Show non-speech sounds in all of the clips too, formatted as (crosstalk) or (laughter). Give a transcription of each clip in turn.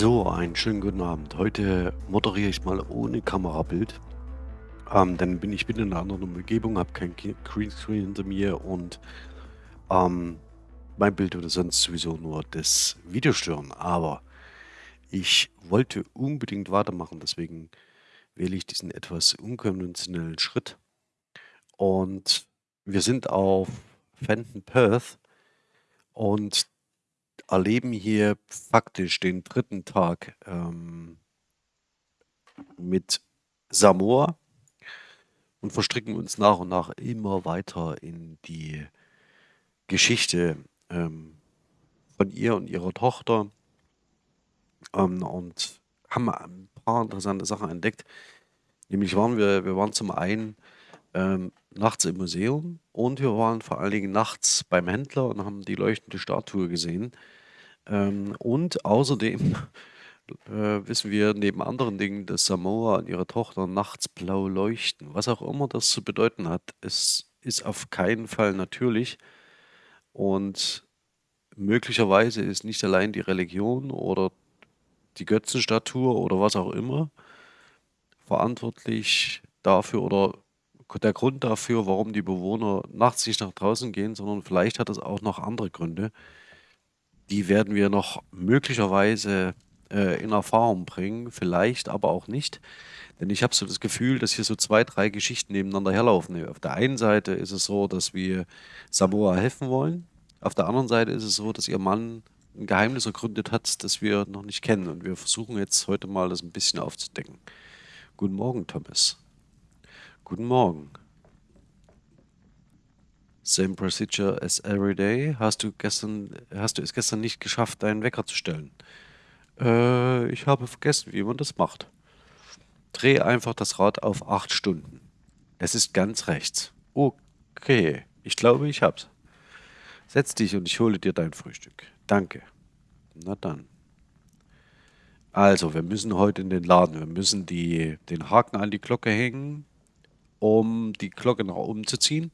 So, einen schönen guten Abend. Heute moderiere ich mal ohne Kamerabild. Ähm, dann bin ich wieder in einer anderen Umgebung, habe kein Greenscreen hinter mir und ähm, mein Bild würde sonst sowieso nur das Video stören. Aber ich wollte unbedingt weitermachen, deswegen wähle ich diesen etwas unkonventionellen Schritt. Und wir sind auf Fenton Perth und erleben hier faktisch den dritten Tag ähm, mit Samoa und verstricken uns nach und nach immer weiter in die Geschichte ähm, von ihr und ihrer Tochter ähm, und haben ein paar interessante Sachen entdeckt. Nämlich waren wir, wir waren zum einen ähm, nachts im Museum und wir waren vor allen Dingen nachts beim Händler und haben die leuchtende Statue gesehen. Ähm, und außerdem (laughs) äh, wissen wir neben anderen Dingen, dass Samoa und ihre Tochter nachts blau leuchten. Was auch immer das zu bedeuten hat, es ist auf keinen Fall natürlich. Und möglicherweise ist nicht allein die Religion oder die Götzenstatue oder was auch immer verantwortlich dafür oder der Grund dafür, warum die Bewohner nachts nicht nach draußen gehen, sondern vielleicht hat es auch noch andere Gründe. Die werden wir noch möglicherweise äh, in Erfahrung bringen, vielleicht aber auch nicht. Denn ich habe so das Gefühl, dass hier so zwei, drei Geschichten nebeneinander herlaufen. Auf der einen Seite ist es so, dass wir Samoa helfen wollen. Auf der anderen Seite ist es so, dass ihr Mann ein Geheimnis ergründet hat, das wir noch nicht kennen. Und wir versuchen jetzt heute mal das ein bisschen aufzudecken. Guten Morgen, Thomas. Guten Morgen. Same procedure as every day. Hast du gestern, hast du es gestern nicht geschafft, deinen Wecker zu stellen? Äh, ich habe vergessen, wie man das macht. Dreh einfach das Rad auf 8 Stunden. Es ist ganz rechts. Okay, ich glaube, ich hab's. Setz dich und ich hole dir dein Frühstück. Danke. Na dann. Also, wir müssen heute in den Laden. Wir müssen die, den Haken an die Glocke hängen, um die Glocke nach oben zu ziehen.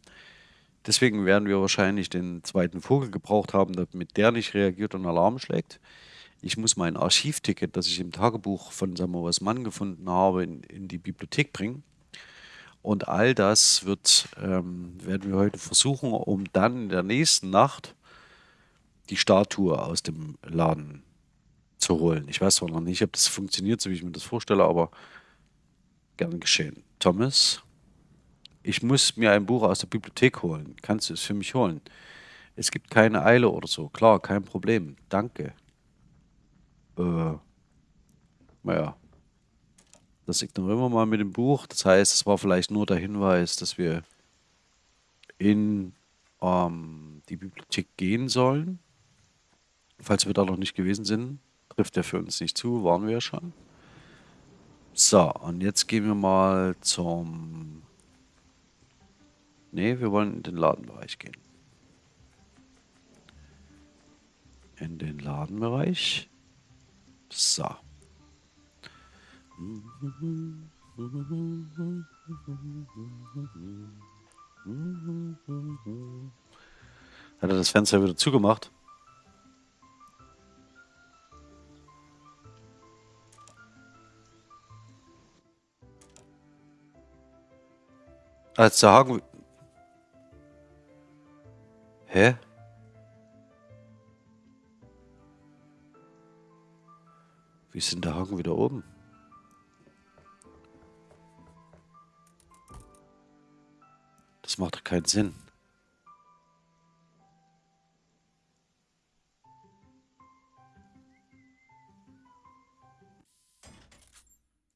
Deswegen werden wir wahrscheinlich den zweiten Vogel gebraucht haben, damit der nicht reagiert und Alarm schlägt. Ich muss mein Archivticket, das ich im Tagebuch von Samoas Mann gefunden habe, in, in die Bibliothek bringen. Und all das wird, ähm, werden wir heute versuchen, um dann in der nächsten Nacht die Statue aus dem Laden zu holen. Ich weiß zwar noch nicht, ob das funktioniert, so wie ich mir das vorstelle, aber gern geschehen. Thomas, ich muss mir ein Buch aus der Bibliothek holen. Kannst du es für mich holen? Es gibt keine Eile oder so. Klar, kein Problem. Danke. Äh, naja, das ignorieren wir mal mit dem Buch. Das heißt, es war vielleicht nur der Hinweis, dass wir in ähm, die Bibliothek gehen sollen. Falls wir da noch nicht gewesen sind, trifft er für uns nicht zu, waren wir ja schon. So, und jetzt gehen wir mal zum... Nee, wir wollen in den Ladenbereich gehen. In den Ladenbereich. So. Hat er das Fenster wieder zugemacht? Als der Haken... Hä? Wie ist denn der Haken wieder oben? Das macht doch keinen Sinn.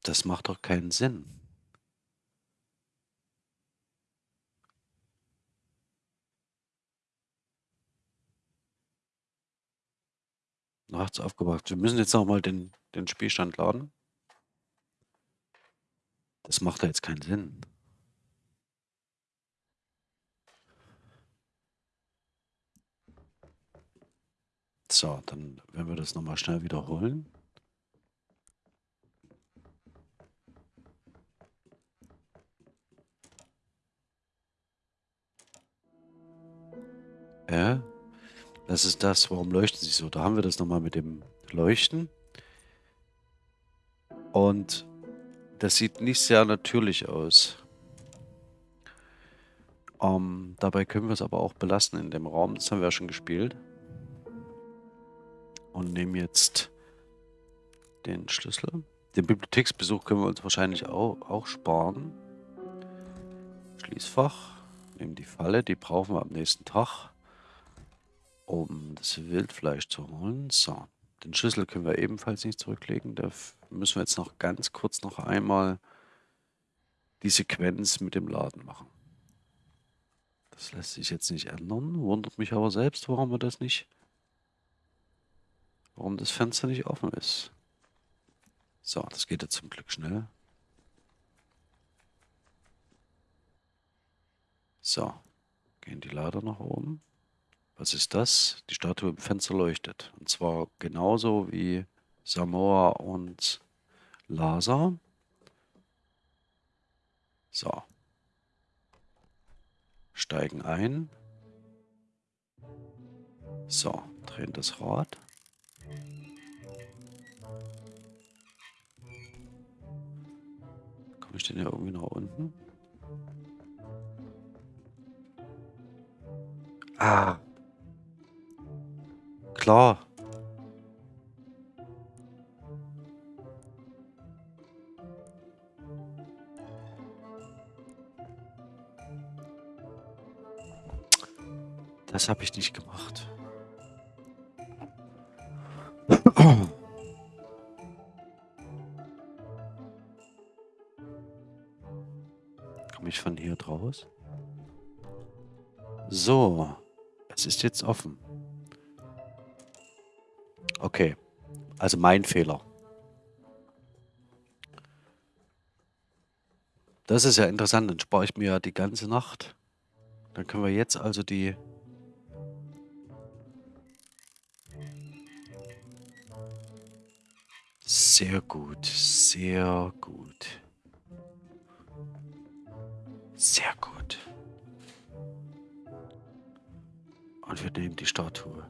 Das macht doch keinen Sinn. Nachts aufgewacht. Wir müssen jetzt nochmal den, den Spielstand laden. Das macht ja jetzt keinen Sinn. So, dann werden wir das nochmal schnell wiederholen. Ja, das ist das. Warum leuchten sie so? Da haben wir das nochmal mit dem Leuchten. Und das sieht nicht sehr natürlich aus. Ähm, dabei können wir es aber auch belassen in dem Raum. Das haben wir ja schon gespielt. Und nehmen jetzt den Schlüssel. Den Bibliotheksbesuch können wir uns wahrscheinlich auch, auch sparen. Schließfach. Nehmen die Falle, die brauchen wir am nächsten Tag, um das Wildfleisch zu holen. So, den Schlüssel können wir ebenfalls nicht zurücklegen. Da müssen wir jetzt noch ganz kurz noch einmal die Sequenz mit dem Laden machen. Das lässt sich jetzt nicht ändern. Wundert mich aber selbst, warum wir das nicht... Warum das Fenster nicht offen ist. So, das geht jetzt zum Glück schnell. So, gehen die Lader nach oben. Was ist das? Die Statue im Fenster leuchtet. Und zwar genauso wie Samoa und Lasa. So. Steigen ein. So, drehen das Rad. Komme ich denn hier irgendwie nach unten? Ah. Klar. Das habe ich nicht gemacht. (clears throat) Komme ich von hier draus? So. Es ist jetzt offen. Okay. Also mein Fehler. Das ist ja interessant. Dann spare ich mir ja die ganze Nacht. Dann können wir jetzt also die... Sehr gut. Sehr gut. Sehr gut. Und wir nehmen die Statue.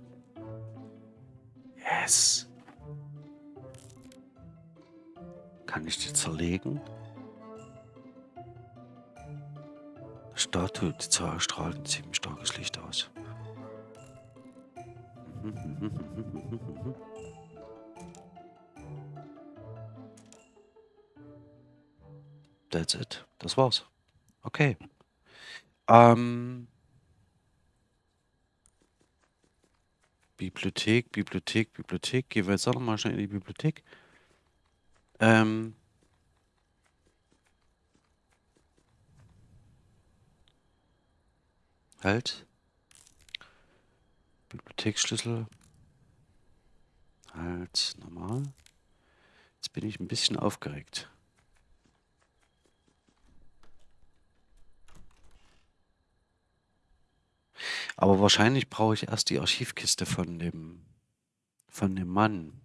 Yes. Kann ich die zerlegen? Statue, die strahlt ein ziemlich starkes Licht aus. That's it. Das war's. Okay. Ähm, Bibliothek, Bibliothek, Bibliothek. Gehen wir jetzt auch nochmal schnell in die Bibliothek. Ähm. Halt. Bibliotheksschlüssel. Halt, normal. Jetzt bin ich ein bisschen aufgeregt. Aber wahrscheinlich brauche ich erst die Archivkiste von dem, von dem Mann.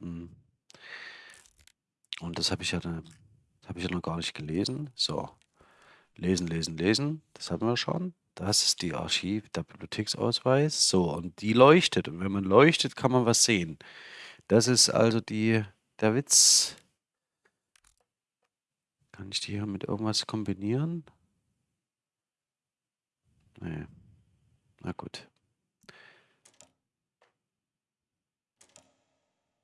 Hm. Und das habe ich ja, habe ich ja noch gar nicht gelesen. So, lesen, lesen, lesen. Das haben wir schon. Das ist die Archiv, der Bibliotheksausweis. So, und die leuchtet. Und wenn man leuchtet, kann man was sehen. Das ist also die, der Witz. Kann ich die hier mit irgendwas kombinieren? Nee. Na gut.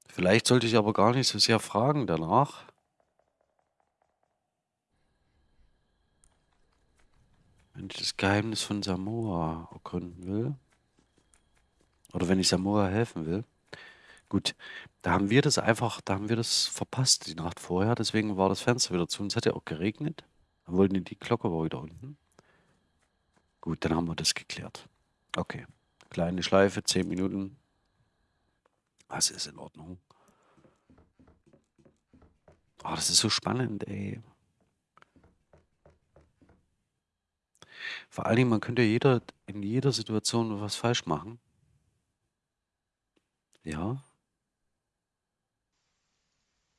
Vielleicht sollte ich aber gar nicht so sehr fragen danach. Ich das Geheimnis von Samoa ergründen will. Oder wenn ich Samoa helfen will. Gut, da haben wir das einfach, da haben wir das verpasst die Nacht vorher. Deswegen war das Fenster wieder zu. Und es hat ja auch geregnet. Dann wollten die Glocke war wieder unten. Gut, dann haben wir das geklärt. Okay. Kleine Schleife, 10 Minuten. Das ist in Ordnung. Oh, das ist so spannend, ey. Vor allen Dingen, man könnte jeder, in jeder Situation was falsch machen. Ja.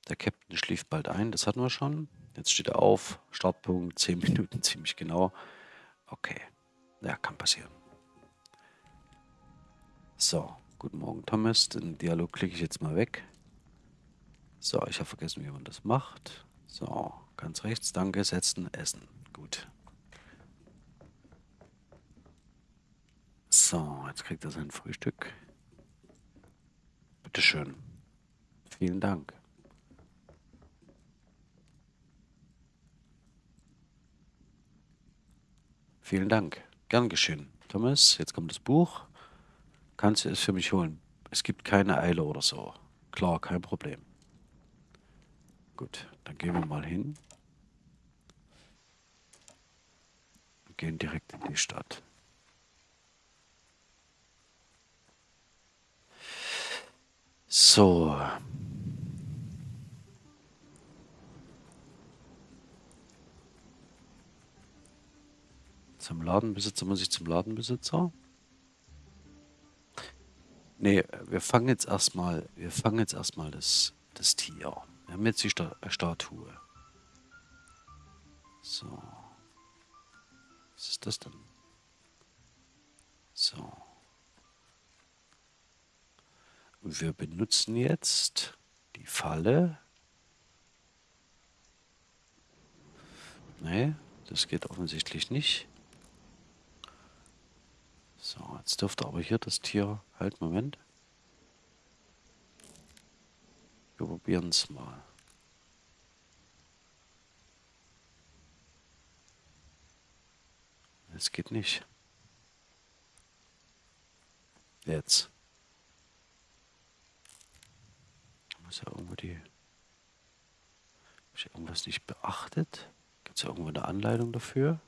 Der Captain schlief bald ein, das hatten wir schon. Jetzt steht er auf. Startpunkt 10 Minuten (laughs) ziemlich genau. Okay. Ja, kann passieren. So, guten Morgen Thomas. Den Dialog klicke ich jetzt mal weg. So, ich habe vergessen, wie man das macht. So, ganz rechts, danke, setzen, essen. Gut. So, jetzt kriegt er sein Frühstück. Bitteschön. Vielen Dank. Vielen Dank. Gern geschehen. Thomas, jetzt kommt das Buch. Kannst du es für mich holen? Es gibt keine Eile oder so. Klar, kein Problem. Gut, dann gehen wir mal hin. Und gehen direkt in die Stadt. So. Zum Ladenbesitzer muss ich zum Ladenbesitzer. Nee, wir fangen jetzt erstmal, wir fangen jetzt erstmal das, das Tier. Wir haben jetzt die Sta Statue. So. Was ist das denn? So. Wir benutzen jetzt die Falle. Nee, das geht offensichtlich nicht. So, jetzt dürfte aber hier das Tier... Halt, Moment. Wir probieren es mal. Es geht nicht. Jetzt. Muss ja irgendwo die... Habe ich irgendwas nicht beachtet? Gibt es ja irgendwo eine Anleitung dafür?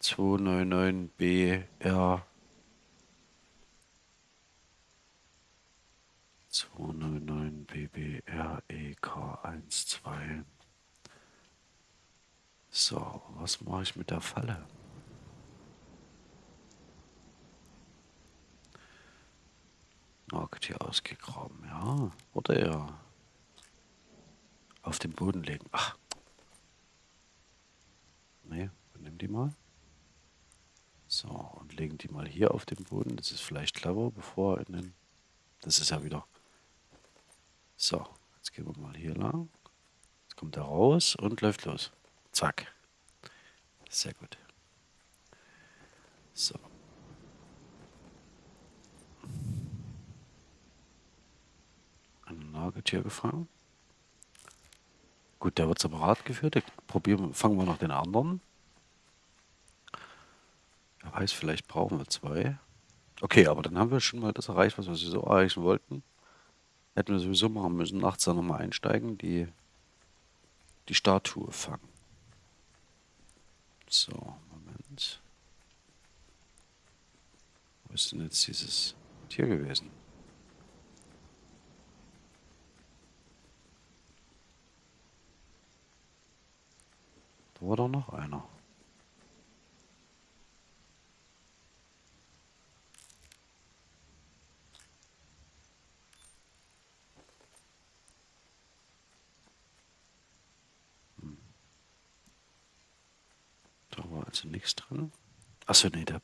299BR 299BBREK12 So, was mache ich mit der Falle? Market ausgegraben, ja. Oder ja. Auf den Boden legen. Ach. Nee, nimm die mal. So, und legen die mal hier auf den Boden. Das ist vielleicht clever, bevor in den... Das ist ja wieder... So, jetzt gehen wir mal hier lang. Jetzt kommt er raus und läuft los. Zack. Sehr gut. So. Ein Nagetier gefangen. Gut, der wird separat geführt. Probieren, fangen wir noch den anderen. Wer weiß, vielleicht brauchen wir zwei. Okay, aber dann haben wir schon mal das erreicht, was wir so erreichen wollten. Hätten wir sowieso machen müssen, nachts dann nochmal einsteigen, die, die Statue fangen. So, Moment. Wo ist denn jetzt dieses Tier gewesen? War doch noch einer. also nichts drin. Achso, nee, da,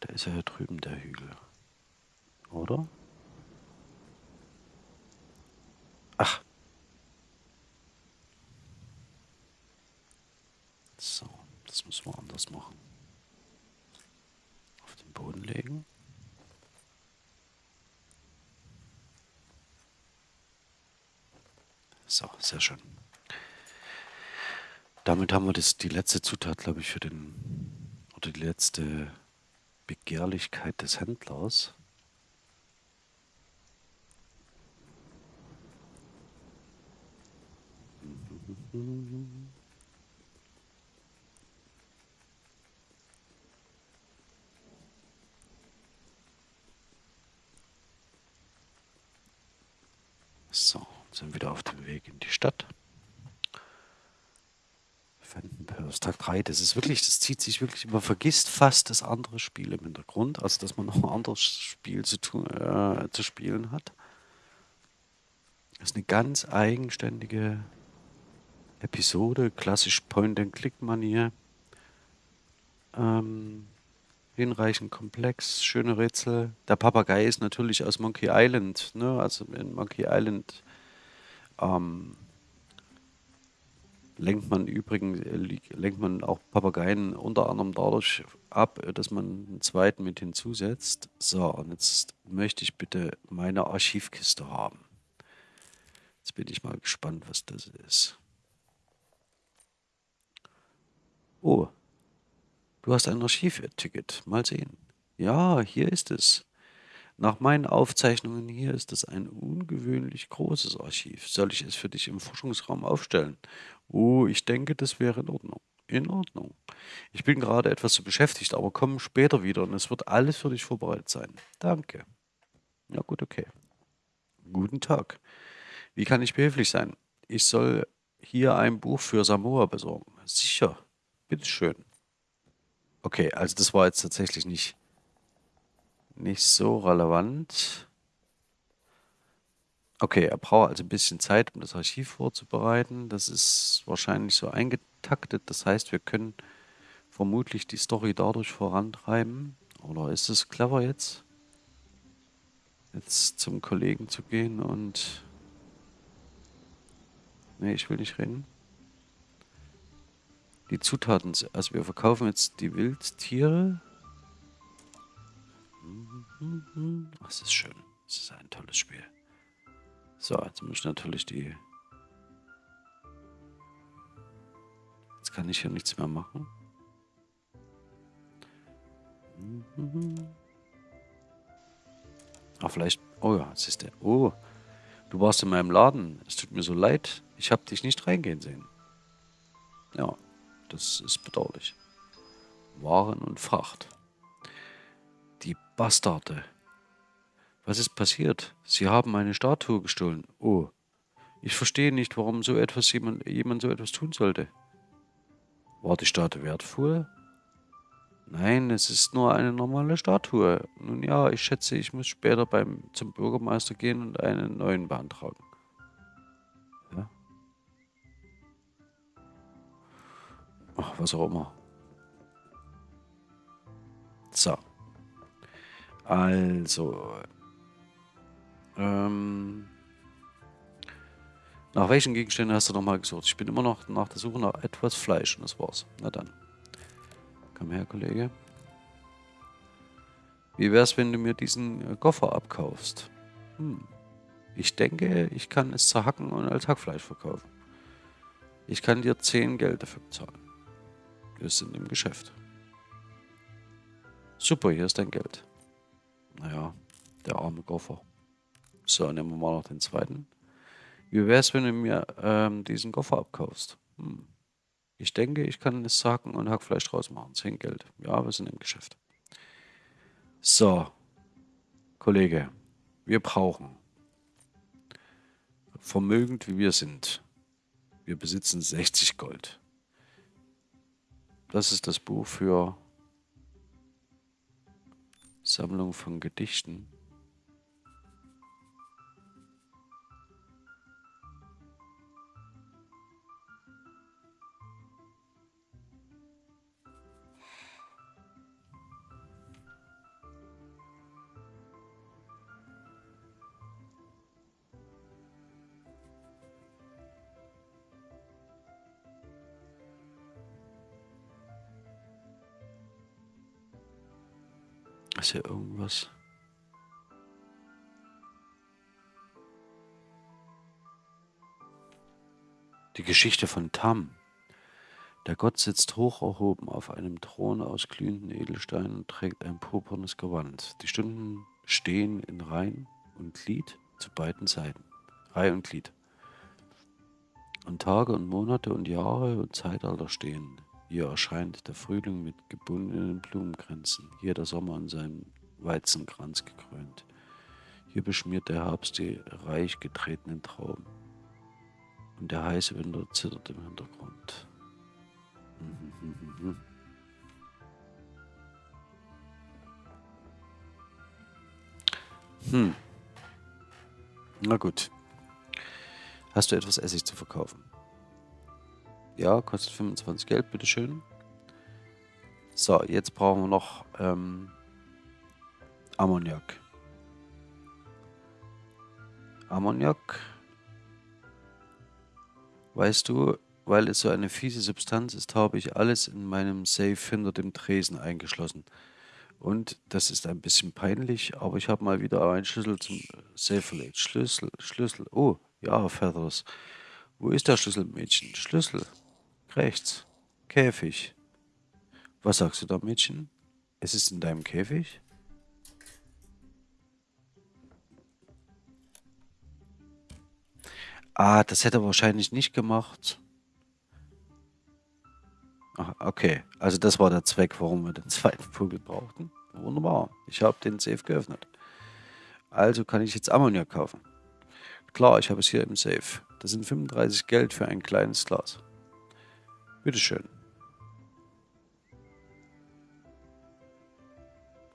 da ist ja drüben der Hügel. Oder? So, das müssen wir anders machen. Auf den Boden legen. So, sehr schön. Damit haben wir das, die letzte Zutat, glaube ich, für den, oder die letzte Begehrlichkeit des Händlers. So, sind wieder auf dem Weg in die Stadt. Empires Tag 3, das ist wirklich, das zieht sich wirklich, man vergisst fast das andere Spiel im Hintergrund, also dass man noch ein anderes Spiel zu, tun, äh, zu spielen hat. Das ist eine ganz eigenständige Episode, klassisch Point-and-Click-Manier. Ähm, hinreichend komplex, schöne Rätsel. Der Papagei ist natürlich aus Monkey Island, ne? Also in Monkey Island ähm, lenkt man übrigens lenkt man auch Papageien unter anderem dadurch ab, dass man einen zweiten mit hinzusetzt. So, und jetzt möchte ich bitte meine Archivkiste haben. Jetzt bin ich mal gespannt, was das ist. Oh, du hast ein Archivticket. Mal sehen. Ja, hier ist es. Nach meinen Aufzeichnungen hier ist es ein ungewöhnlich großes Archiv. Soll ich es für dich im Forschungsraum aufstellen? Oh, ich denke, das wäre in Ordnung. In Ordnung. Ich bin gerade etwas zu beschäftigt, aber komm später wieder und es wird alles für dich vorbereitet sein. Danke. Ja gut, okay. Guten Tag. Wie kann ich behilflich sein? Ich soll hier ein Buch für Samoa besorgen. Sicher. Bitteschön. Okay, also das war jetzt tatsächlich nicht nicht so relevant. Okay, er braucht also ein bisschen Zeit, um das Archiv vorzubereiten. Das ist wahrscheinlich so eingetaktet. Das heißt, wir können vermutlich die Story dadurch vorantreiben. Oder ist es clever jetzt? Jetzt zum Kollegen zu gehen und... Nee, ich will nicht reden. Die Zutaten, also wir verkaufen jetzt die Wildtiere. Das ist schön. Das ist ein tolles Spiel. So, jetzt muss ich natürlich die... Jetzt kann ich hier nichts mehr machen. Ah, vielleicht... Oh ja, jetzt ist der... Oh, du warst in meinem Laden. Es tut mir so leid. Ich habe dich nicht reingehen sehen. Ja, das ist bedauerlich. Waren und Fracht. Bastarde. Was ist passiert? Sie haben meine Statue gestohlen. Oh. Ich verstehe nicht, warum so etwas jemand, jemand so etwas tun sollte. War die Statue wertvoll? Nein, es ist nur eine normale Statue. Nun ja, ich schätze, ich muss später beim, zum Bürgermeister gehen und einen neuen beantragen. Ja? Ach, was auch immer. So. Also. Ähm, nach welchen Gegenständen hast du nochmal gesucht? Ich bin immer noch nach der Suche nach etwas Fleisch und das war's. Na dann. Komm her, Kollege. Wie wär's, wenn du mir diesen äh, Koffer abkaufst? Hm. Ich denke, ich kann es zerhacken und als Hackfleisch verkaufen. Ich kann dir 10 Geld dafür bezahlen. Wir sind im Geschäft. Super, hier ist dein Geld. Naja, der arme Koffer. So, nehmen wir mal noch den zweiten. Wie wäre es, wenn du mir ähm, diesen Koffer abkaufst? Hm. Ich denke, ich kann es Sacken und Hackfleisch draus machen. 10 Geld. Ja, wir sind im Geschäft. So, Kollege, wir brauchen, vermögend wie wir sind, wir besitzen 60 Gold. Das ist das Buch für Sammlung von Gedichten. Ist hier irgendwas? Die Geschichte von Tam. Der Gott sitzt hoch erhoben auf einem Thron aus glühenden Edelsteinen und trägt ein purpurnes Gewand. Die Stunden stehen in Reihen und Glied zu beiden Seiten. Reihe und Glied. Und Tage und Monate und Jahre und Zeitalter stehen hier erscheint der Frühling mit gebundenen Blumenkränzen, hier der Sommer an seinem Weizenkranz gekrönt. Hier beschmiert der Herbst die reich getretenen Trauben. Und der heiße Winter zittert im Hintergrund. (laughs) Hm. Na gut. Hast du etwas Essig zu verkaufen? Ja, kostet 25 Geld, bitteschön. So, jetzt brauchen wir noch ähm, Ammoniak. Ammoniak. Weißt du, weil es so eine fiese Substanz ist, habe ich alles in meinem Safe hinter dem Tresen eingeschlossen. Und das ist ein bisschen peinlich, aber ich habe mal wieder einen Schlüssel zum Safe verlegt. Schlüssel, Schlüssel. Oh, ja, Feathers. Wo ist der Schlüssel, Mädchen? Schlüssel. Rechts. Käfig. Was sagst du da, Mädchen? Es ist in deinem Käfig? Ah, das hätte er wahrscheinlich nicht gemacht. Ach, okay, also das war der Zweck, warum wir den (laughs) zweiten Vogel brauchten. Wunderbar, ich habe den Safe geöffnet. Also kann ich jetzt Ammoniak kaufen. Klar, ich habe es hier im Safe. Das sind 35 Geld für ein kleines Glas. Bitteschön.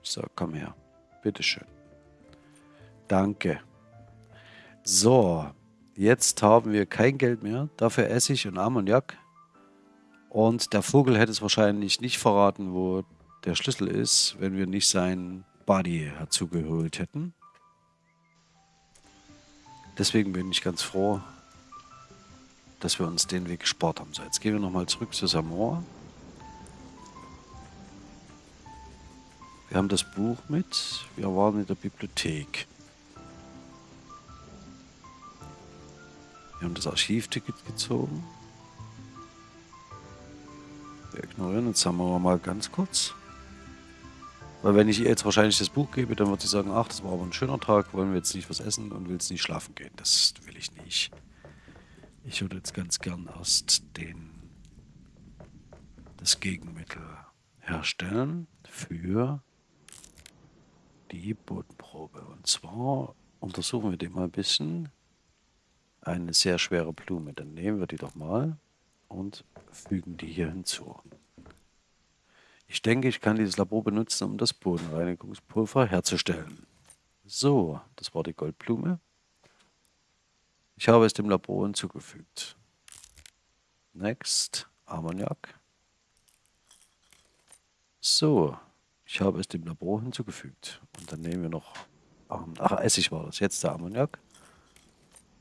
So, komm her. Bitteschön. Danke. So, jetzt haben wir kein Geld mehr. Dafür Essig und Ammoniak. Und der Vogel hätte es wahrscheinlich nicht verraten, wo der Schlüssel ist, wenn wir nicht sein Buddy herzugeholt hätten. Deswegen bin ich ganz froh, dass wir uns den Weg gespart haben. So, jetzt gehen wir nochmal zurück zu Samoa. Wir haben das Buch mit. Wir waren in der Bibliothek. Wir haben das Archivticket gezogen. Wir ignorieren jetzt wir mal ganz kurz. Weil wenn ich ihr jetzt wahrscheinlich das Buch gebe, dann wird sie sagen, ach, das war aber ein schöner Tag, wollen wir jetzt nicht was essen und will jetzt nicht schlafen gehen. Das will ich nicht. Ich würde jetzt ganz gern erst den, das Gegenmittel herstellen für die Bodenprobe. Und zwar untersuchen wir die mal ein bisschen. Eine sehr schwere Blume. Dann nehmen wir die doch mal und fügen die hier hinzu. Ich denke, ich kann dieses Labor benutzen, um das Bodenreinigungspulver herzustellen. So, das war die Goldblume. Ich habe es dem Labor hinzugefügt. Next, Ammoniak. So, ich habe es dem Labor hinzugefügt. Und dann nehmen wir noch, ach, Essig war das, jetzt der Ammoniak.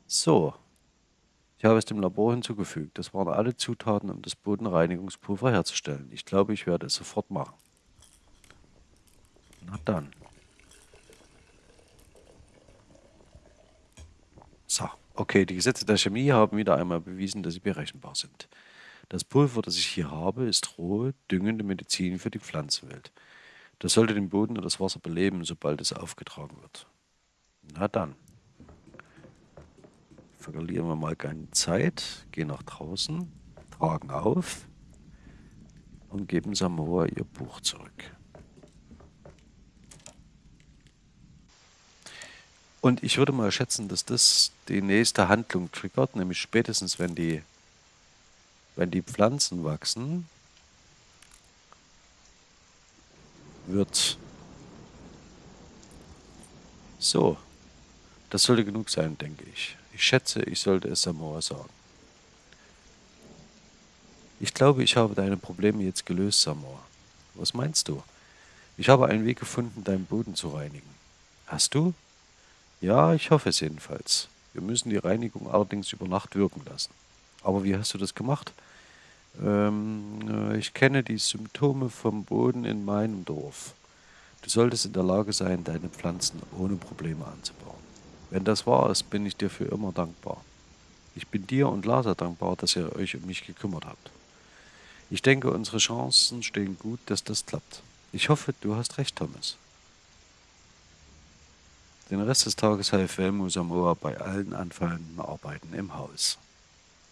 So, ich habe es dem Labor hinzugefügt. Das waren alle Zutaten, um das Bodenreinigungspulver herzustellen. Ich glaube, ich werde es sofort machen. Na dann. So, okay, die Gesetze der Chemie haben wieder einmal bewiesen, dass sie berechenbar sind. Das Pulver, das ich hier habe, ist rohe, düngende Medizin für die Pflanzenwelt. Das sollte den Boden und das Wasser beleben, sobald es aufgetragen wird. Na dann verlieren wir mal keine Zeit, gehen nach draußen, tragen auf und geben Samoa ihr Buch zurück. Und ich würde mal schätzen, dass das die nächste Handlung triggert, nämlich spätestens, wenn die, wenn die Pflanzen wachsen, wird so. Das sollte genug sein, denke ich. Ich schätze, ich sollte es Samoa sagen. Ich glaube, ich habe deine Probleme jetzt gelöst, Samoa. Was meinst du? Ich habe einen Weg gefunden, deinen Boden zu reinigen. Hast du? Ja, ich hoffe es jedenfalls. Wir müssen die Reinigung allerdings über Nacht wirken lassen. Aber wie hast du das gemacht? Ähm, ich kenne die Symptome vom Boden in meinem Dorf. Du solltest in der Lage sein, deine Pflanzen ohne Probleme anzubauen. Wenn das wahr ist, bin ich dir für immer dankbar. Ich bin dir und Lasa dankbar, dass ihr euch um mich gekümmert habt. Ich denke, unsere Chancen stehen gut, dass das klappt. Ich hoffe, du hast recht, Thomas. Den Rest des Tages half Velmo Samoa bei allen anfallenden Arbeiten im Haus.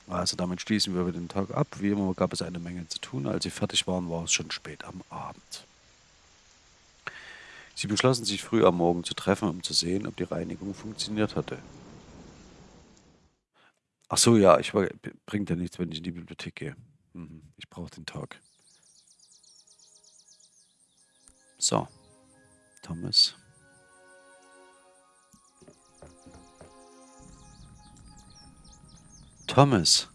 Also damit schließen wir den Tag ab. Wie immer gab es eine Menge zu tun. Als sie fertig waren, war es schon spät am Abend. Sie beschlossen sich früh am Morgen zu treffen, um zu sehen, ob die Reinigung funktioniert hatte. Ach so, ja, ich war, bringt ja nichts, wenn ich in die Bibliothek gehe. Mhm, ich brauche den Tag. So, Thomas. Thomas.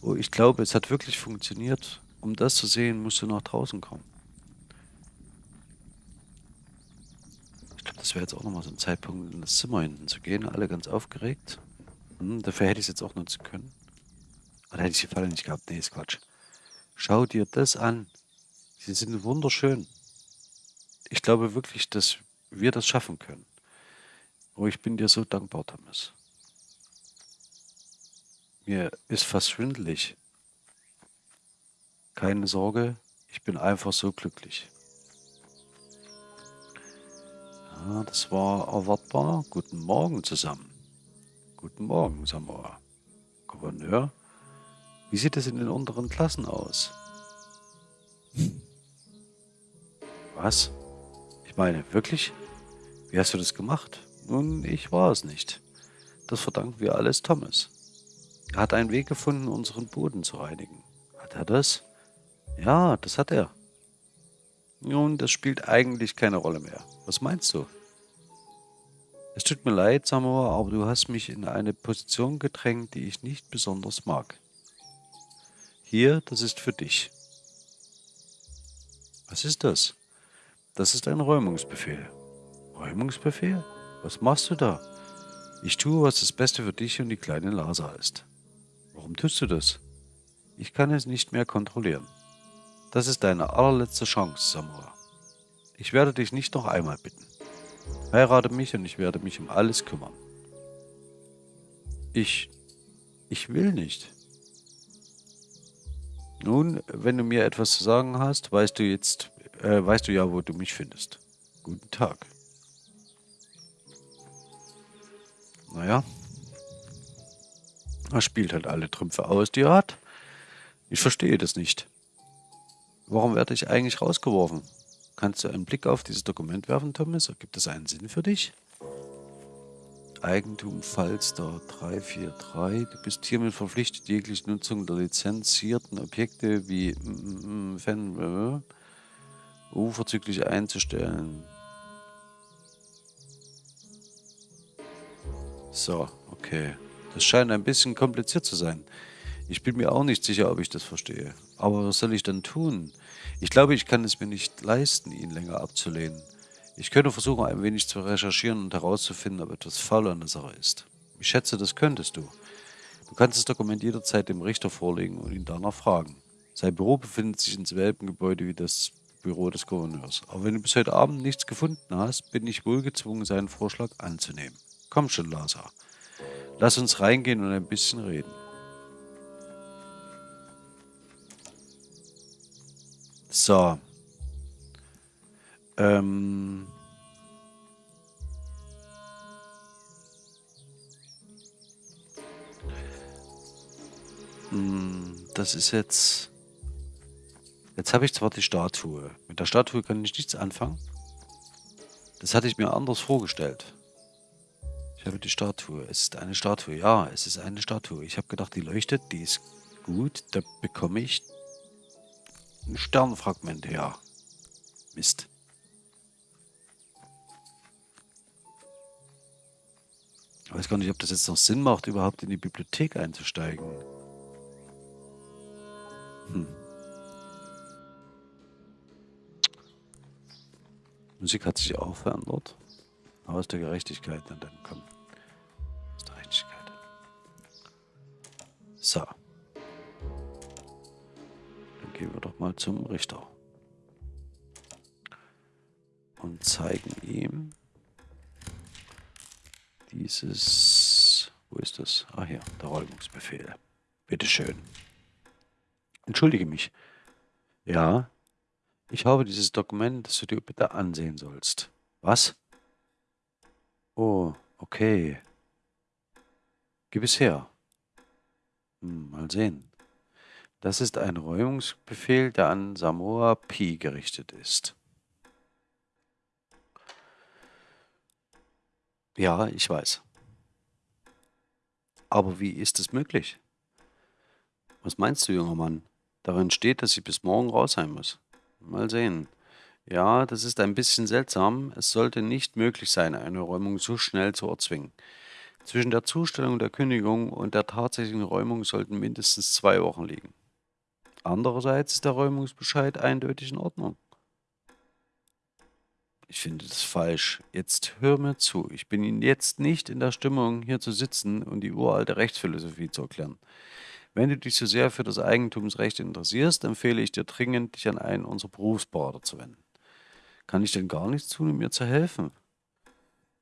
Oh, ich glaube, es hat wirklich funktioniert. Um das zu sehen, musst du nach draußen kommen. Ich glaube, das wäre jetzt auch nochmal so ein Zeitpunkt, in das Zimmer hinten zu gehen. Alle ganz aufgeregt. Hm, dafür hätte ich es jetzt auch nutzen können. Oder hätte ich die Falle nicht gehabt? Nee, ist Quatsch. Schau dir das an. Sie sind wunderschön. Ich glaube wirklich, dass wir das schaffen können. Oh, ich bin dir so dankbar, Thomas. Mir ist fast schwindelig. Keine Sorge, ich bin einfach so glücklich. Ja, das war erwartbar. Guten Morgen zusammen. Guten Morgen, Samoa. Gouverneur, wie sieht es in den unteren Klassen aus? Was? Ich meine, wirklich? Wie hast du das gemacht? Nun, ich war es nicht. Das verdanken wir alles Thomas. Er hat einen Weg gefunden, unseren Boden zu reinigen. Hat er das? Ja, das hat er. Nun, das spielt eigentlich keine Rolle mehr. Was meinst du? Es tut mir leid, Samoa, aber du hast mich in eine Position gedrängt, die ich nicht besonders mag. Hier, das ist für dich. Was ist das? Das ist ein Räumungsbefehl. Räumungsbefehl? Was machst du da? Ich tue, was das Beste für dich und die kleine Lasa ist. Warum tust du das? Ich kann es nicht mehr kontrollieren. Das ist deine allerletzte Chance, Samurai. Ich werde dich nicht noch einmal bitten. Heirate mich und ich werde mich um alles kümmern. Ich... ich will nicht. Nun, wenn du mir etwas zu sagen hast, weißt du jetzt, äh, weißt du ja, wo du mich findest. Guten Tag. Naja, er spielt halt alle Trümpfe aus, die er hat. Ich verstehe das nicht. Warum werde ich eigentlich rausgeworfen? Kannst du einen Blick auf dieses Dokument werfen, Thomas? Gibt es einen Sinn für dich? Eigentum Falster 343. Du bist hiermit verpflichtet, jegliche Nutzung der lizenzierten Objekte wie mm, Fan äh, unverzüglich einzustellen. So, okay. Das scheint ein bisschen kompliziert zu sein. Ich bin mir auch nicht sicher, ob ich das verstehe. Aber was soll ich dann tun? Ich glaube, ich kann es mir nicht leisten, ihn länger abzulehnen. Ich könnte versuchen, ein wenig zu recherchieren und herauszufinden, ob etwas faul an der Sache ist. Ich schätze, das könntest du. Du kannst das Dokument jederzeit dem Richter vorlegen und ihn danach fragen. Sein Büro befindet sich im selben Gebäude wie das Büro des Gouverneurs. Aber wenn du bis heute Abend nichts gefunden hast, bin ich wohl gezwungen, seinen Vorschlag anzunehmen. Komm schon, Lazar. Lass uns reingehen und ein bisschen reden. So. Ähm. Hm, das ist jetzt... Jetzt habe ich zwar die Statue. Mit der Statue kann ich nichts anfangen. Das hatte ich mir anders vorgestellt. Ich habe die Statue. Es ist eine Statue. Ja, es ist eine Statue. Ich habe gedacht, die leuchtet, die ist gut. Da bekomme ich ein Sternfragment her. Mist. Ich weiß gar nicht, ob das jetzt noch Sinn macht, überhaupt in die Bibliothek einzusteigen. Hm. Musik hat sich auch verändert. Aus der Gerechtigkeit, dann, dann komm. So. Dann gehen wir doch mal zum Richter. Und zeigen ihm dieses... Wo ist das? Ah hier, der Räumungsbefehl. Bitteschön. Entschuldige mich. Ja, ich habe dieses Dokument, das du dir bitte ansehen sollst. Was? Oh, okay. Gib es her. Hm, mal sehen. Das ist ein Räumungsbefehl, der an Samoa Pi gerichtet ist. Ja, ich weiß. Aber wie ist es möglich? Was meinst du, junger Mann? Darin steht, dass ich bis morgen raus sein muss. Mal sehen. Ja, das ist ein bisschen seltsam. Es sollte nicht möglich sein, eine Räumung so schnell zu erzwingen. Zwischen der Zustellung der Kündigung und der tatsächlichen Räumung sollten mindestens zwei Wochen liegen. Andererseits ist der Räumungsbescheid eindeutig in Ordnung. Ich finde das falsch. Jetzt hör mir zu. Ich bin jetzt nicht in der Stimmung, hier zu sitzen und die uralte Rechtsphilosophie zu erklären. Wenn du dich so sehr für das Eigentumsrecht interessierst, empfehle ich dir dringend, dich an einen unserer Berufsberater zu wenden. Kann ich denn gar nichts tun, um mir zu helfen?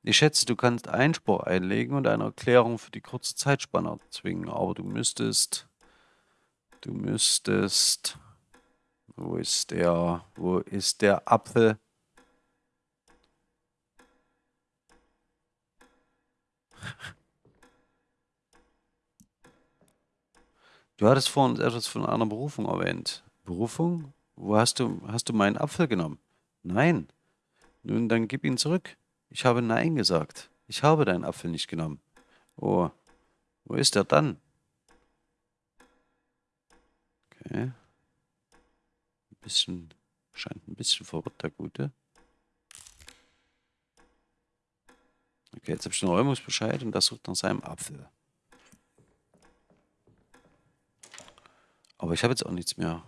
Ich schätze, du kannst Einspruch einlegen und eine Erklärung für die kurze Zeitspanne zwingen, aber du müsstest, du müsstest, wo ist der, wo ist der Apfel? Du hattest vorhin etwas von einer Berufung erwähnt. Berufung? Wo hast du, hast du meinen Apfel genommen? Nein. Nun, dann gib ihn zurück. Ich habe Nein gesagt. Ich habe deinen Apfel nicht genommen. Oh, wo ist er dann? Okay. Ein bisschen, scheint ein bisschen verwirrt, der Gute. Okay, jetzt habe ich den Räumungsbescheid und das sucht nach seinem Apfel. Aber ich habe jetzt auch nichts mehr.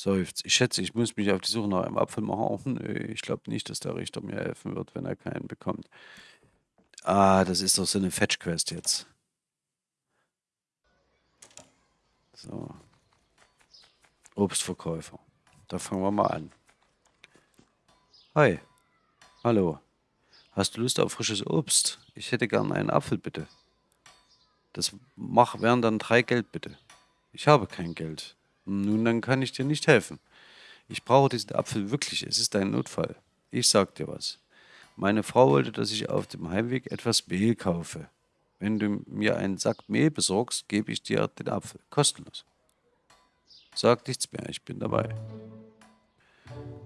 Seufzt. Ich schätze, ich muss mich auf die Suche nach einem Apfel machen. Nö, ich glaube nicht, dass der Richter mir helfen wird, wenn er keinen bekommt. Ah, das ist doch so eine Fetch-Quest jetzt. So. Obstverkäufer. Da fangen wir mal an. Hi. Hallo. Hast du Lust auf frisches Obst? Ich hätte gern einen Apfel, bitte. Das mach, wären dann drei Geld, bitte. Ich habe kein Geld. Nun, dann kann ich dir nicht helfen. Ich brauche diesen Apfel wirklich. Es ist ein Notfall. Ich sag dir was. Meine Frau wollte, dass ich auf dem Heimweg etwas Mehl kaufe. Wenn du mir einen Sack Mehl besorgst, gebe ich dir den Apfel. Kostenlos. Sag nichts mehr, ich bin dabei.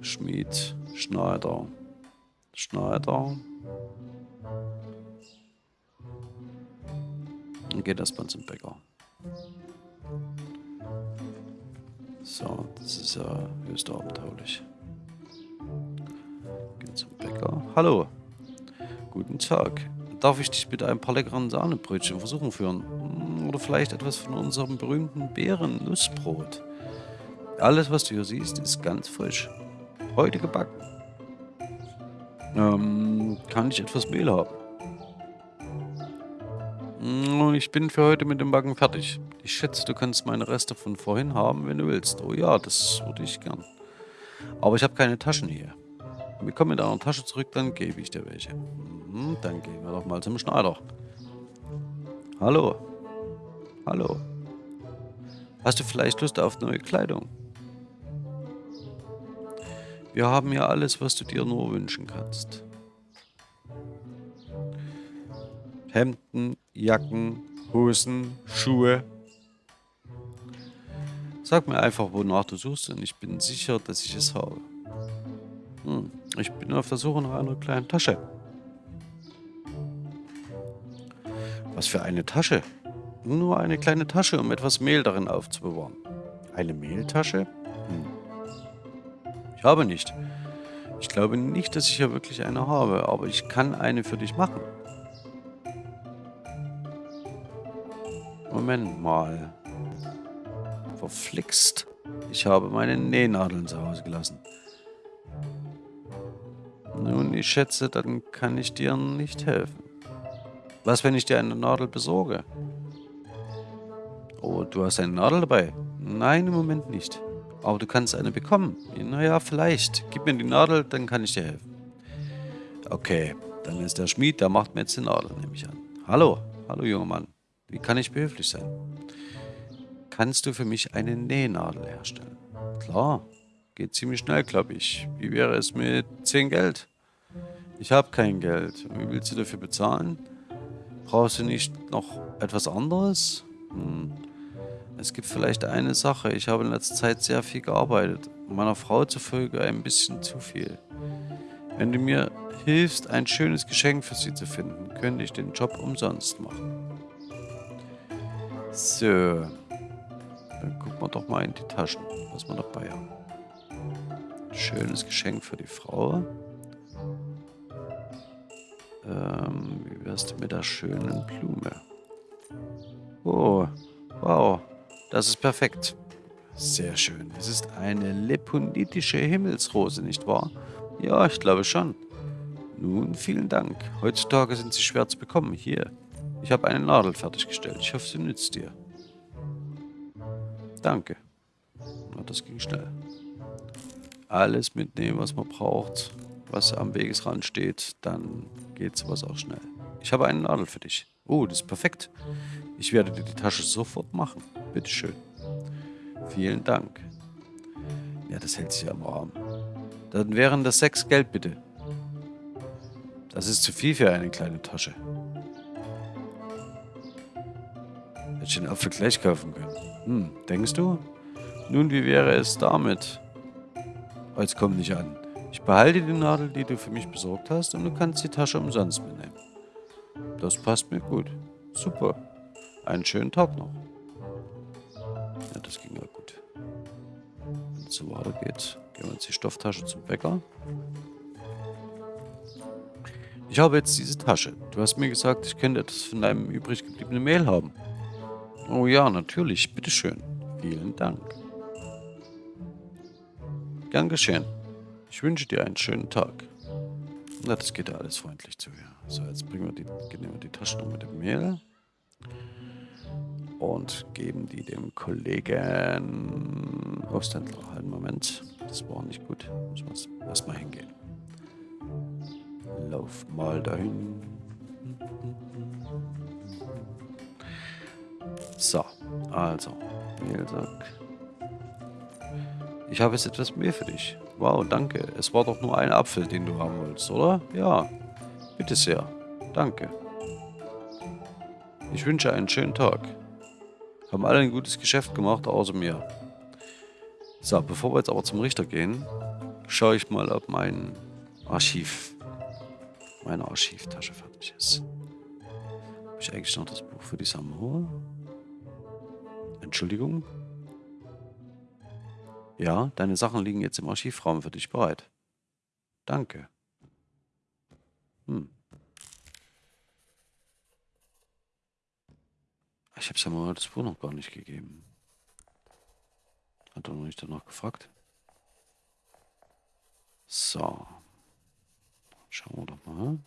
Schmied, Schneider, Schneider. Und geht erstmal zum Bäcker. So, das ist ja höchst abenteuerlich. Gehen zum Bäcker. Hallo. Guten Tag. Darf ich dich mit ein paar leckeren Sahnebrötchen versuchen führen? Hm, oder vielleicht etwas von unserem berühmten Beeren-Nussbrot? Alles, was du hier siehst, ist ganz frisch. Heute gebacken. Ähm, kann ich etwas Mehl haben? Hm, ich bin für heute mit dem Backen fertig. Ich schätze, du kannst meine Reste von vorhin haben, wenn du willst. Oh ja, das würde ich gern. Aber ich habe keine Taschen hier. Wir kommen mit einer Tasche zurück, dann gebe ich dir welche. Mhm, dann gehen wir doch mal zum Schneider. Hallo. Hallo. Hast du vielleicht Lust auf neue Kleidung? Wir haben hier alles, was du dir nur wünschen kannst. Hemden, Jacken, Hosen, Schuhe, Sag mir einfach, wonach du suchst und ich bin sicher, dass ich es habe. Hm, ich bin auf der Suche nach einer kleinen Tasche. Was für eine Tasche? Nur eine kleine Tasche, um etwas Mehl darin aufzubewahren. Eine Mehltasche? Hm. Ich habe nicht. Ich glaube nicht, dass ich hier wirklich eine habe, aber ich kann eine für dich machen. Moment mal verflixt. Ich habe meine Nähnadeln zu Hause gelassen. Nun, ich schätze, dann kann ich dir nicht helfen. Was, wenn ich dir eine Nadel besorge? Oh, du hast eine Nadel dabei? Nein, im Moment nicht. Aber du kannst eine bekommen. Naja, vielleicht. Gib mir die Nadel, dann kann ich dir helfen. Okay, dann ist der Schmied, der macht mir jetzt die Nadel, nehme ich an. Hallo, hallo junger Mann. Wie kann ich behilflich sein? Kannst du für mich eine Nähnadel herstellen? Klar, geht ziemlich schnell, glaube ich. Wie wäre es mit 10 Geld? Ich habe kein Geld. Wie willst du dafür bezahlen? Brauchst du nicht noch etwas anderes? Hm. Es gibt vielleicht eine Sache. Ich habe in letzter Zeit sehr viel gearbeitet. Meiner Frau zufolge ein bisschen zu viel. Wenn du mir hilfst, ein schönes Geschenk für sie zu finden, könnte ich den Job umsonst machen. So, Dann gucken wir doch mal in die Taschen, was wir dabei haben. Schönes Geschenk für die Frau. Ähm, wie wär's denn mit der schönen Blume? Oh, wow, das ist perfekt. Sehr schön. Es ist eine leponitische Himmelsrose, nicht wahr? Ja, ich glaube schon. Nun, vielen Dank. Heutzutage sind sie schwer zu bekommen. Hier, ich habe eine Nadel fertiggestellt. Ich hoffe, sie nützt dir. Danke. Das ging schnell. Alles mitnehmen, was man braucht, was am Wegesrand steht, dann geht sowas auch schnell. Ich habe eine Nadel für dich. Oh, das ist perfekt. Ich werde dir die Tasche sofort machen. Bitteschön. Vielen Dank. Ja, das hält sich am Rahmen. Dann wären das sechs Geld, bitte. Das ist zu viel für eine kleine Tasche. Hätte ich den Apfel gleich kaufen können. Hm, denkst du? Nun, wie wäre es damit? Oh, jetzt komm nicht an. Ich behalte die Nadel, die du für mich besorgt hast, und du kannst die Tasche umsonst mitnehmen. Das passt mir gut. Super. Einen schönen Tag noch. Ja, das ging ja gut. Wenn es so weitergeht, gehen wir jetzt die Stofftasche zum Bäcker. Ich habe jetzt diese Tasche. Du hast mir gesagt, ich könnte etwas von deinem übrig gebliebenen Mehl haben. Oh ja, natürlich. Bitteschön. Vielen Dank. Gern geschehen. Ich wünsche dir einen schönen Tag. Na, das geht ja alles freundlich zu. Ja. So, jetzt bringen wir die, nehmen wir die Tasche noch mit dem Mehl und geben die dem Kollegen Obsthändler. Einen Moment, das war nicht gut. Muss man erstmal hingehen. Lauf mal dahin. So, also, Mehlsack. Ich habe jetzt etwas mehr für dich. Wow, danke. Es war doch nur ein Apfel, den du haben wolltest, oder? Ja, bitte sehr. Danke. Ich wünsche einen schönen Tag. Haben alle ein gutes Geschäft gemacht, außer mir. So, bevor wir jetzt aber zum Richter gehen, schaue ich mal, ob mein Archiv, meine Archivtasche fertig ist. Habe ich eigentlich noch das Buch für die Samoa? Entschuldigung? Ja, deine Sachen liegen jetzt im Archivraum für dich bereit. Danke. Hm. Ich habe Samuel das Buch noch gar nicht gegeben. Hat er noch nicht danach gefragt? So. Schauen wir doch mal.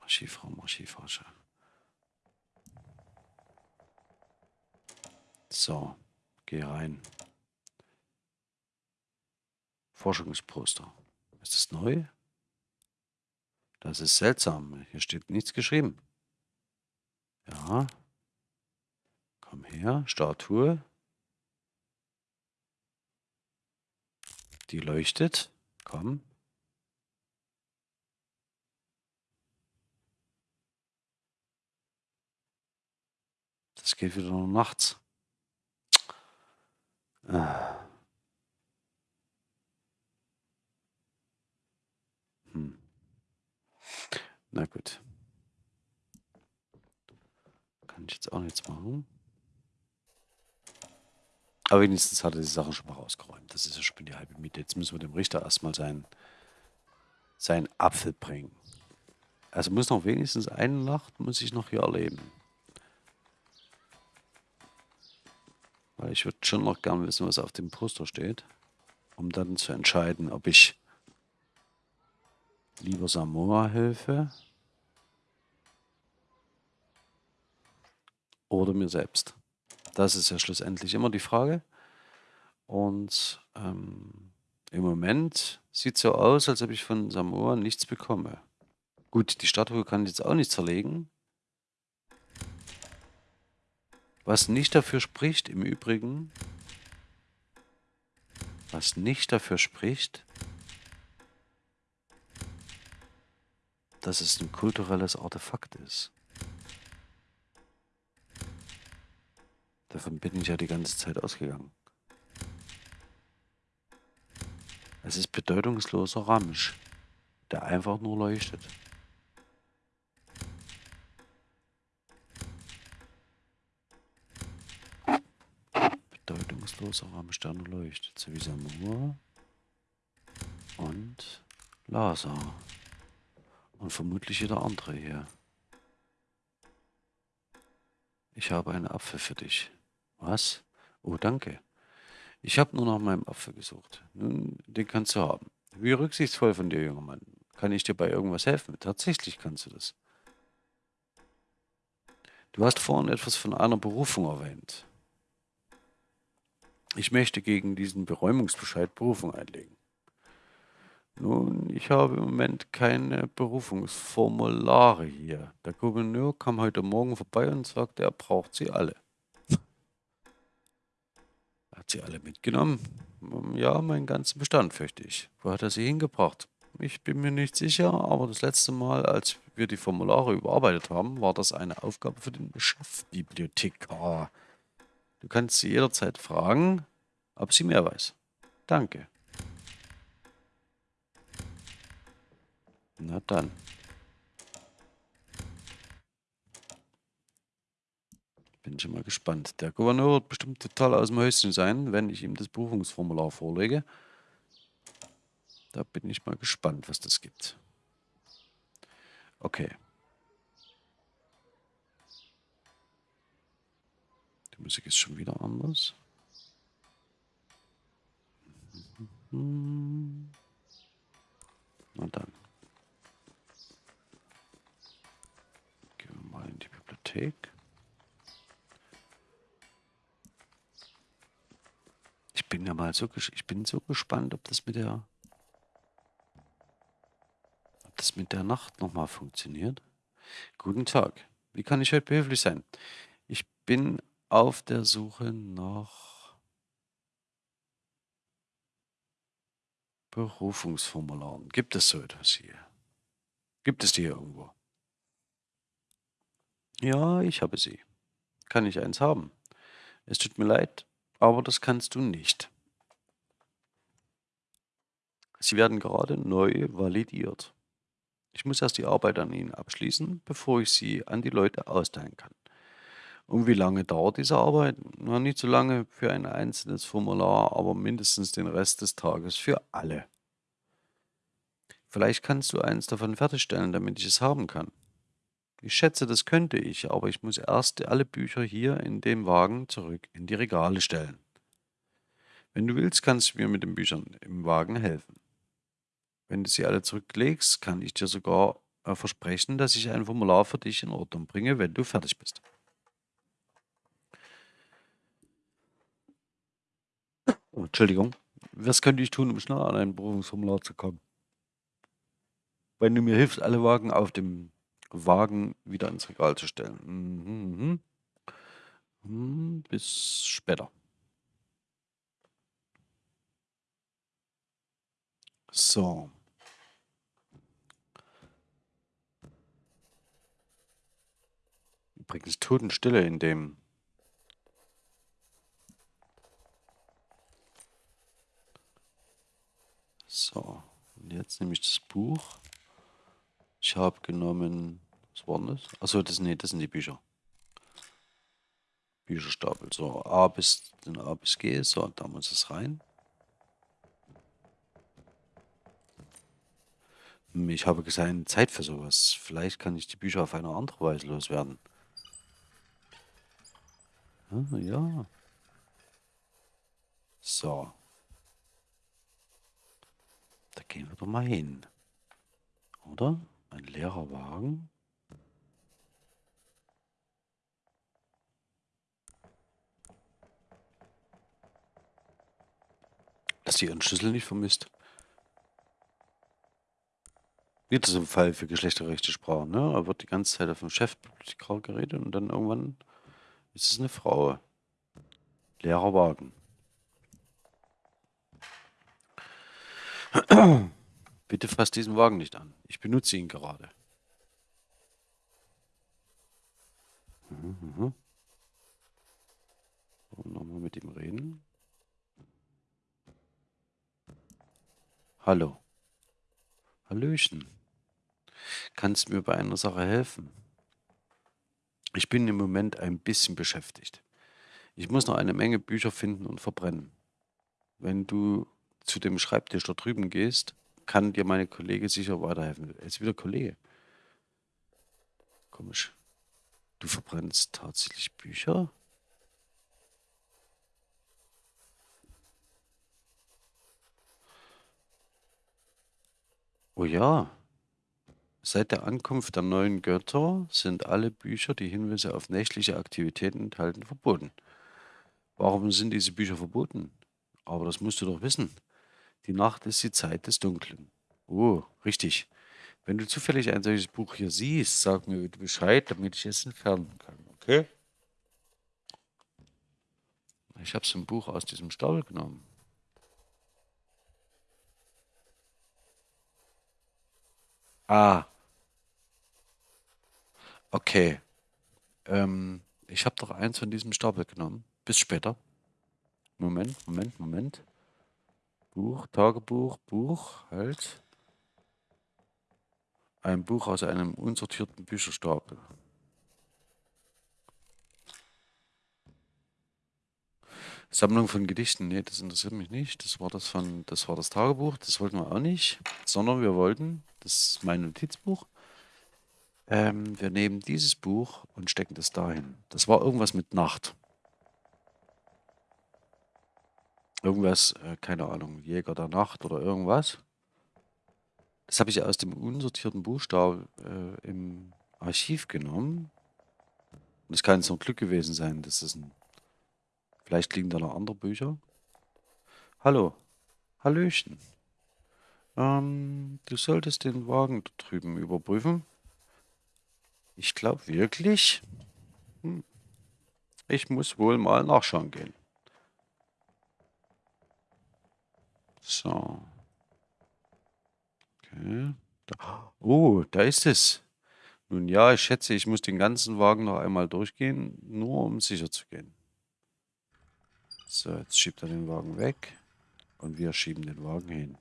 Archivraum, Archivtasche. So, geh rein. Forschungsposter. Ist das neu? Das ist seltsam. Hier steht nichts geschrieben. Ja. Komm her, Statue. Die leuchtet. Komm. Das geht wieder nur nachts. Hm. Na gut. Kann ich jetzt auch nichts machen. Aber wenigstens hat er die Sachen schon mal rausgeräumt. Das ist ja schon die halbe Miete. Jetzt müssen wir dem Richter erstmal seinen, seinen Apfel bringen. Also muss noch wenigstens eine Nacht muss ich noch hier erleben. Weil ich würde schon noch gern wissen, was auf dem Poster steht. Um dann zu entscheiden, ob ich lieber Samoa helfe oder mir selbst. Das ist ja schlussendlich immer die Frage. Und ähm, im Moment sieht es so aus, als ob ich von Samoa nichts bekomme. Gut, die Statue kann ich jetzt auch nicht zerlegen. Was nicht dafür spricht, im Übrigen, was nicht dafür spricht, dass es ein kulturelles Artefakt ist. Davon bin ich ja die ganze Zeit ausgegangen. Es ist bedeutungsloser Ramsch, der einfach nur leuchtet. Hoffnungsloser Rahmen Sterne leuchtet, so wie Samur und Lazar. Und vermutlich jeder andere hier. Ich habe einen Apfel für dich. Was? Oh, danke. Ich habe nur nach meinem Apfel gesucht. Nun, den kannst du haben. Wie rücksichtsvoll von dir, junger Mann. Kann ich dir bei irgendwas helfen? Tatsächlich kannst du das. Du hast vorhin etwas von einer Berufung erwähnt. Ich möchte gegen diesen Beräumungsbescheid Berufung einlegen. Nun, ich habe im Moment keine Berufungsformulare hier. Der Gouverneur kam heute Morgen vorbei und sagte, er braucht sie alle. Hat sie alle mitgenommen. Ja, meinen ganzen Bestand, fürchte ich. Wo hat er sie hingebracht? Ich bin mir nicht sicher, aber das letzte Mal, als wir die Formulare überarbeitet haben, war das eine Aufgabe für den Chefbibliothekar. Du kannst sie jederzeit fragen, ob sie mehr weiß. Danke. Na dann. Bin schon mal gespannt. Der Gouverneur wird bestimmt total aus dem Häuschen sein, wenn ich ihm das Buchungsformular vorlege. Da bin ich mal gespannt, was das gibt. Okay. Musik ist schon wieder anders. Na dann. Gehen wir mal in die Bibliothek. Ich bin ja mal so, ich bin so gespannt, ob das mit der ob das mit der Nacht nochmal funktioniert. Guten Tag. Wie kann ich heute behilflich sein? Ich bin auf der Suche nach Berufungsformularen. Gibt es so etwas hier? Gibt es die hier irgendwo? Ja, ich habe sie. Kann ich eins haben? Es tut mir leid, aber das kannst du nicht. Sie werden gerade neu validiert. Ich muss erst die Arbeit an ihnen abschließen, bevor ich sie an die Leute austeilen kann. Und wie lange dauert diese Arbeit? Na, nicht so lange für ein einzelnes Formular, aber mindestens den Rest des Tages für alle. Vielleicht kannst du eins davon fertigstellen, damit ich es haben kann. Ich schätze, das könnte ich, aber ich muss erst alle Bücher hier in dem Wagen zurück in die Regale stellen. Wenn du willst, kannst du mir mit den Büchern im Wagen helfen. Wenn du sie alle zurücklegst, kann ich dir sogar äh, versprechen, dass ich ein Formular für dich in Ordnung bringe, wenn du fertig bist. Oh, Entschuldigung. Was könnte ich tun, um schnell an ein Berufungsformular zu kommen? Wenn du mir hilfst, alle Wagen auf dem Wagen wieder ins Regal zu stellen. Mhm, mhm. Hm, bis später. So. Übrigens Totenstille in dem So, und jetzt nehme ich das Buch. Ich habe genommen, was war das? Achso, das, nee, das sind die Bücher. Bücherstapel. So, A bis, den A bis G. So, da muss es rein. Hm, ich habe keine Zeit für sowas. Vielleicht kann ich die Bücher auf eine andere Weise loswerden. Ah, ja. So. Da gehen wir doch mal hin. Oder? Ein leerer Wagen? Dass sie ihren Schlüssel nicht vermisst. Wieder so ein Fall für geschlechterrechte Sprache, ne? Er wird die ganze Zeit auf dem Chefbibliothekar geredet und dann irgendwann ist es eine Frau. Leerer Wagen. Bitte fass diesen Wagen nicht an. Ich benutze ihn gerade. Mhm, mhm. Nochmal mit ihm reden. Hallo. Hallöchen. Kannst mir bei einer Sache helfen? Ich bin im Moment ein bisschen beschäftigt. Ich muss noch eine Menge Bücher finden und verbrennen. Wenn du zu dem Schreibtisch da drüben gehst, kann dir meine Kollege sicher weiterhelfen. Er ist wieder Kollege. Komisch. Du verbrennst tatsächlich Bücher? Oh ja. Seit der Ankunft der neuen Götter sind alle Bücher, die Hinweise auf nächtliche Aktivitäten enthalten, verboten. Warum sind diese Bücher verboten? Aber das musst du doch wissen. Die Nacht ist die Zeit des Dunklen. Oh, richtig. Wenn du zufällig ein solches Buch hier siehst, sag mir bitte Bescheid, damit ich es entfernen kann, okay? Ich habe so ein Buch aus diesem Stapel genommen. Ah. Okay. Ähm, ich habe doch eins von diesem Stapel genommen. Bis später. Moment, Moment, Moment. Buch, Tagebuch, Buch, halt. Ein Buch aus einem unsortierten Bücherstapel. Sammlung von Gedichten, nee, das interessiert mich nicht. Das war das von, das war das Tagebuch, das wollten wir auch nicht, sondern wir wollten, das ist mein Notizbuch. Ähm, wir nehmen dieses Buch und stecken das dahin. Das war irgendwas mit Nacht. Irgendwas, äh, keine Ahnung, Jäger der Nacht oder irgendwas. Das habe ich aus dem unsortierten Buchstaben äh, im Archiv genommen. Und es kann ein Glück gewesen sein, dass es ein. Vielleicht liegen da noch andere Bücher. Hallo. Hallöchen. Ähm, du solltest den Wagen da drüben überprüfen. Ich glaube wirklich. Hm. Ich muss wohl mal nachschauen gehen. So. Okay. Da. Oh, da ist es. Nun ja, ich schätze, ich muss den ganzen Wagen noch einmal durchgehen, nur um sicher zu gehen. So, jetzt schiebt er den Wagen weg und wir schieben den Wagen hin.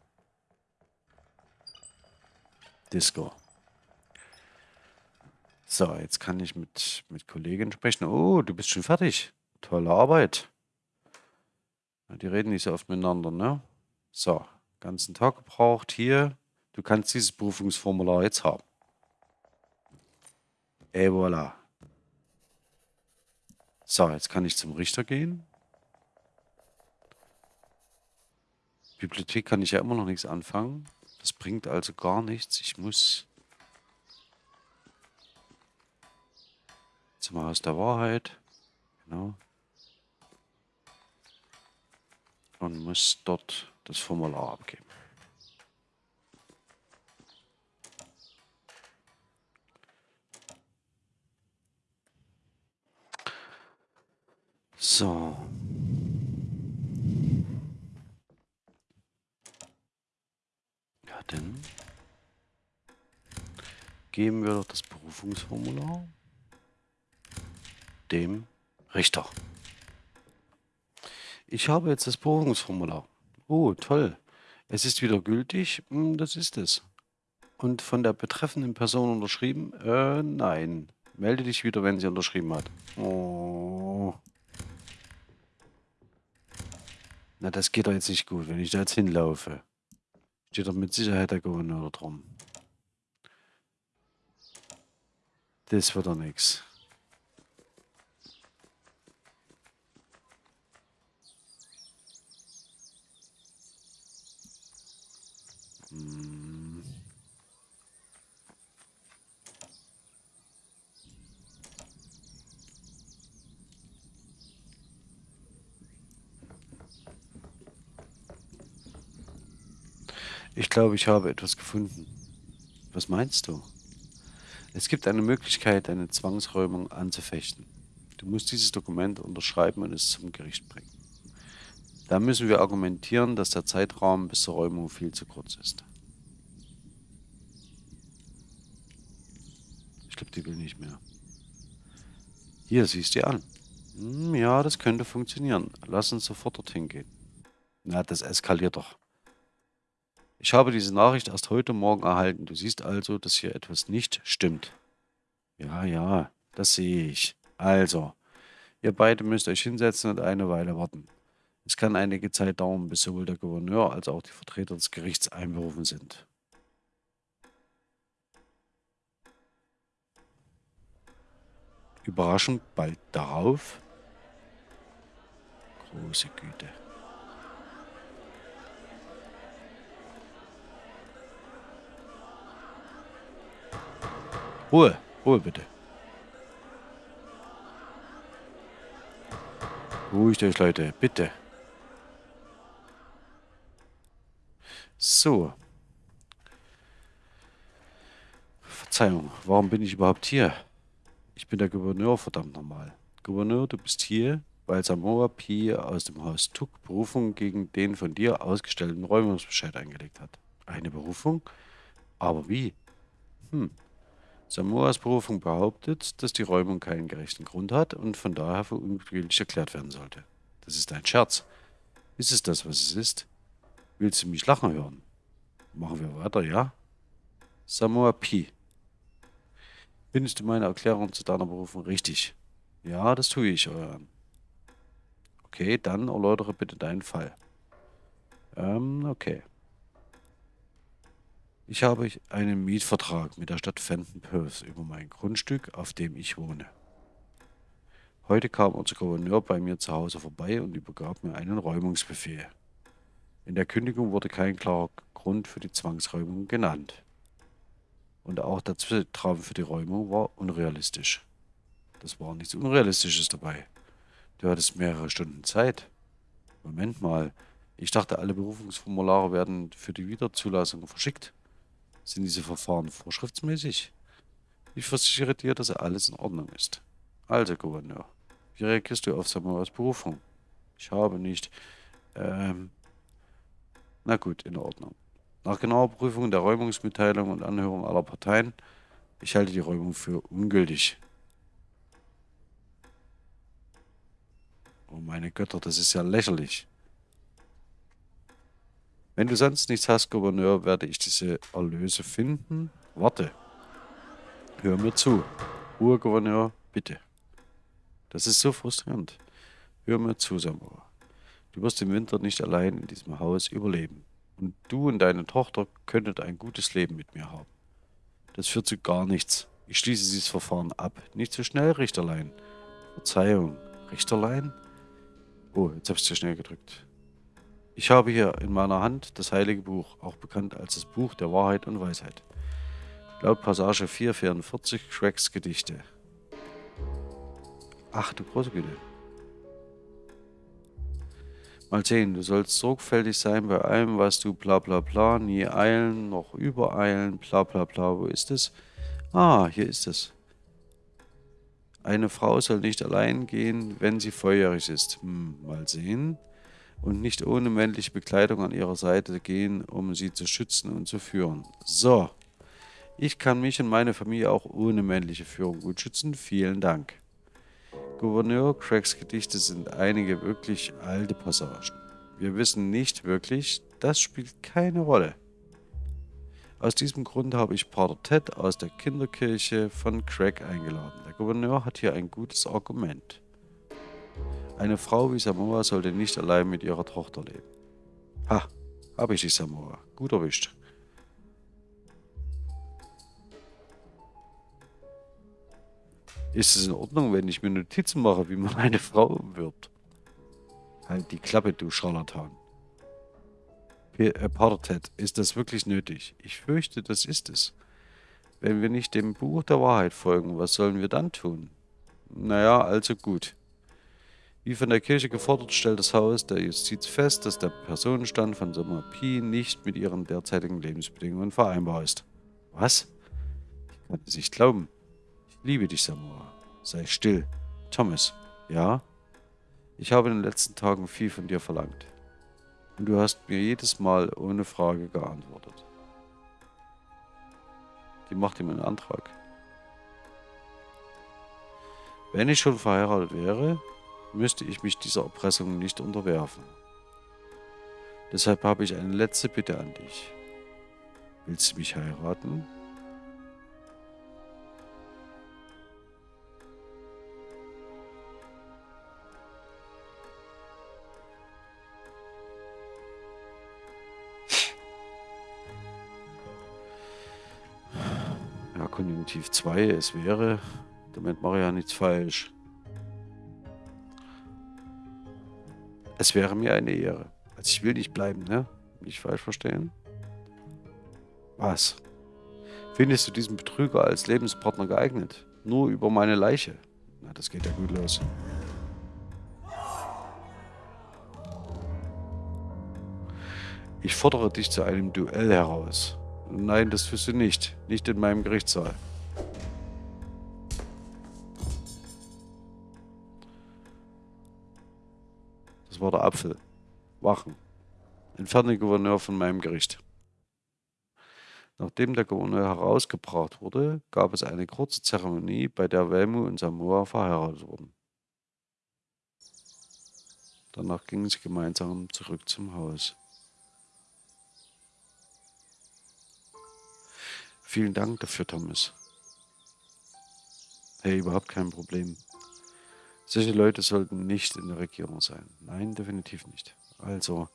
Disco. So, jetzt kann ich mit, mit Kollegen sprechen. Oh, du bist schon fertig. Tolle Arbeit. Die reden nicht so oft miteinander, ne? So, ganzen Tag gebraucht hier. Du kannst dieses Prüfungsformular jetzt haben. Et voilà. So, jetzt kann ich zum Richter gehen. Bibliothek kann ich ja immer noch nichts anfangen. Das bringt also gar nichts. Ich muss zum Haus der Wahrheit. Genau. Und muss dort das Formular abgeben. So. Ja, dann geben wir doch das Berufungsformular dem Richter. Ich habe jetzt das Berufungsformular. Oh, toll. Es ist wieder gültig. Hm, das ist es. Und von der betreffenden Person unterschrieben? Äh, nein. Melde dich wieder, wenn sie unterschrieben hat. Oh. Na, das geht doch jetzt nicht gut, wenn ich da jetzt hinlaufe. Steht doch mit Sicherheit der Gouverneur drum. Das wird doch nichts. Ich glaube, ich habe etwas gefunden. Was meinst du? Es gibt eine Möglichkeit, eine Zwangsräumung anzufechten. Du musst dieses Dokument unterschreiben und es zum Gericht bringen. Da müssen wir argumentieren, dass der Zeitraum bis zur Räumung viel zu kurz ist. Ich glaube, die will nicht mehr. Hier, siehst du an. Hm, ja, das könnte funktionieren. Lass uns sofort dorthin gehen. Na, das eskaliert doch. Ich habe diese Nachricht erst heute Morgen erhalten. Du siehst also, dass hier etwas nicht stimmt. Ja, ja, das sehe ich. Also, Ihr beide müsst euch hinsetzen und eine Weile warten. Es kann einige Zeit dauern, bis sowohl der Gouverneur als auch die Vertreter des Gerichts einberufen sind. Überraschend bald darauf. Große Güte. Ruhe, Ruhe bitte. Ruhigt euch, Leute, bitte. So. Verzeihung, warum bin ich überhaupt hier? Ich bin der Gouverneur, verdammt nochmal. Gouverneur, du bist hier, weil Samoa Pi aus dem Haus Tuk Berufung gegen den von dir ausgestellten Räumungsbescheid eingelegt hat. Eine Berufung? Aber wie? Hm. Samoas Berufung behauptet, dass die Räumung keinen gerechten Grund hat und von daher für ungültig erklärt werden sollte. Das ist ein Scherz. Ist es das, was es ist? Willst du mich lachen hören? Machen wir weiter, ja? Samoa Pi. Findest du meine Erklärung zu deiner Berufung richtig? Ja, das tue ich, Euer Okay, dann erläutere bitte deinen Fall. Ähm, okay. Ich habe einen Mietvertrag mit der Stadt Fenton Perth über mein Grundstück, auf dem ich wohne. Heute kam unser Gouverneur bei mir zu Hause vorbei und übergab mir einen Räumungsbefehl. In der Kündigung wurde kein klarer Grund für die Zwangsräumung genannt. Und auch der Zeitrahmen für die Räumung war unrealistisch. Das war nichts Unrealistisches dabei. Du hattest mehrere Stunden Zeit. Moment mal, ich dachte, alle Berufungsformulare werden für die Wiederzulassung verschickt. Sind diese Verfahren vorschriftsmäßig? Ich versichere dir, dass alles in Ordnung ist. Also, Gouverneur, wie reagierst du auf Samuels Berufung? Ich habe nicht. Ähm. Na gut, in Ordnung. Nach genauer Prüfung der Räumungsmitteilung und Anhörung aller Parteien, ich halte die Räumung für ungültig. Oh meine Götter, das ist ja lächerlich. Wenn du sonst nichts hast, Gouverneur, werde ich diese Erlöse finden. Warte. Hör mir zu. Ruhe, Gouverneur, bitte. Das ist so frustrierend. Hör mir zu, Samuel. Du wirst im Winter nicht allein in diesem Haus überleben. Und du und deine Tochter könntet ein gutes Leben mit mir haben. Das führt zu gar nichts. Ich schließe dieses Verfahren ab. Nicht so schnell, Richterlein. Verzeihung. Richterlein? Oh, jetzt habe ich zu schnell gedrückt. Ich habe hier in meiner Hand das Heilige Buch, auch bekannt als das Buch der Wahrheit und Weisheit. Laut Passage 444 Craigs Gedichte. Ach du große Güte. Mal sehen, du sollst sorgfältig sein bei allem, was du bla bla bla, nie eilen, noch übereilen, bla bla bla. Wo ist es? Ah, hier ist es. Eine Frau soll nicht allein gehen, wenn sie volljährig ist. Hm, mal sehen und nicht ohne männliche Bekleidung an ihrer Seite gehen, um sie zu schützen und zu führen. So, ich kann mich und meine Familie auch ohne männliche Führung gut schützen. Vielen Dank. Gouverneur Craigs Gedichte sind einige wirklich alte Passagen. Wir wissen nicht wirklich, das spielt keine Rolle. Aus diesem Grund habe ich Pater Ted aus der Kinderkirche von Craig eingeladen. Der Gouverneur hat hier ein gutes Argument. Eine Frau wie Samoa sollte nicht allein mit ihrer Tochter leben. Ha, habe ich die Samoa. Gut erwischt. Ist es in Ordnung, wenn ich mir Notizen mache, wie man eine Frau umwirbt? Halt die Klappe, du Scharlatan. Äh, Ted, ist das wirklich nötig? Ich fürchte, das ist es. Wenn wir nicht dem Buch der Wahrheit folgen, was sollen wir dann tun? Naja, also gut. Wie von der Kirche gefordert, stellt das Haus der Justiz fest, dass der Personenstand von Sommer Pi nicht mit ihren derzeitigen Lebensbedingungen vereinbar ist. Was? Ich kann es nicht glauben. Liebe dich, Samoa. Sei still. Thomas. Ja? Ich habe in den letzten Tagen viel von dir verlangt. Und du hast mir jedes Mal ohne Frage geantwortet. Die macht ihm einen Antrag. Wenn ich schon verheiratet wäre, müsste ich mich dieser Erpressung nicht unterwerfen. Deshalb habe ich eine letzte Bitte an dich. Willst du mich heiraten? Definitiv zwei. Es wäre, damit mache ich ja nichts falsch. Es wäre mir eine Ehre. Also ich will nicht bleiben, ne? Nicht falsch verstehen. Was? Findest du diesen Betrüger als Lebenspartner geeignet? Nur über meine Leiche? Na, das geht ja gut los. Ich fordere dich zu einem Duell heraus. Nein, das tust du nicht. Nicht in meinem Gerichtssaal. War der Apfel. Wachen. Entferne Gouverneur von meinem Gericht. Nachdem der Gouverneur herausgebracht wurde, gab es eine kurze Zeremonie, bei der Velmu und Samoa verheiratet wurden. Danach gingen sie gemeinsam zurück zum Haus. Vielen Dank dafür, Thomas. Hey, überhaupt kein Problem. Solche Leute sollten nicht in der Regierung sein. Nein, definitiv nicht. Also,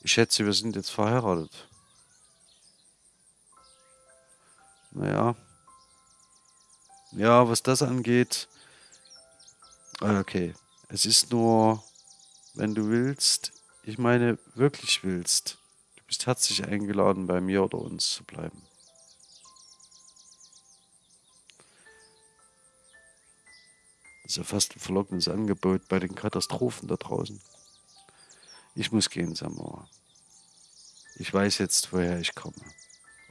ich schätze, wir sind jetzt verheiratet. Naja. Ja, was das angeht. Okay. Es ist nur, wenn du willst, ich meine, wirklich willst. Du bist herzlich eingeladen, bei mir oder uns zu bleiben. Das ist ja fast ein verlockendes Angebot bei den Katastrophen da draußen. Ich muss gehen, Samoa. Ich weiß jetzt, woher ich komme.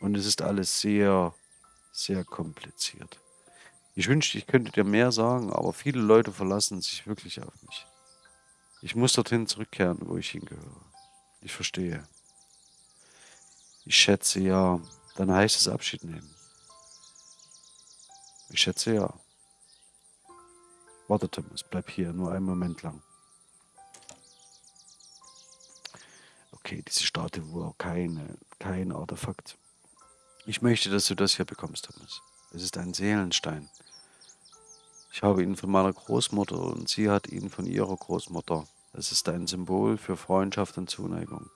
Und es ist alles sehr, sehr kompliziert. Ich wünschte, ich könnte dir mehr sagen, aber viele Leute verlassen sich wirklich auf mich. Ich muss dorthin zurückkehren, wo ich hingehöre. Ich verstehe. Ich schätze ja, dann heißt es Abschied nehmen. Ich schätze ja. Warte, Thomas, bleib hier, nur einen Moment lang. Okay, diese Statue keine, kein Artefakt. Ich möchte, dass du das hier bekommst, Thomas. Es ist ein Seelenstein. Ich habe ihn von meiner Großmutter und sie hat ihn von ihrer Großmutter. Es ist ein Symbol für Freundschaft und Zuneigung.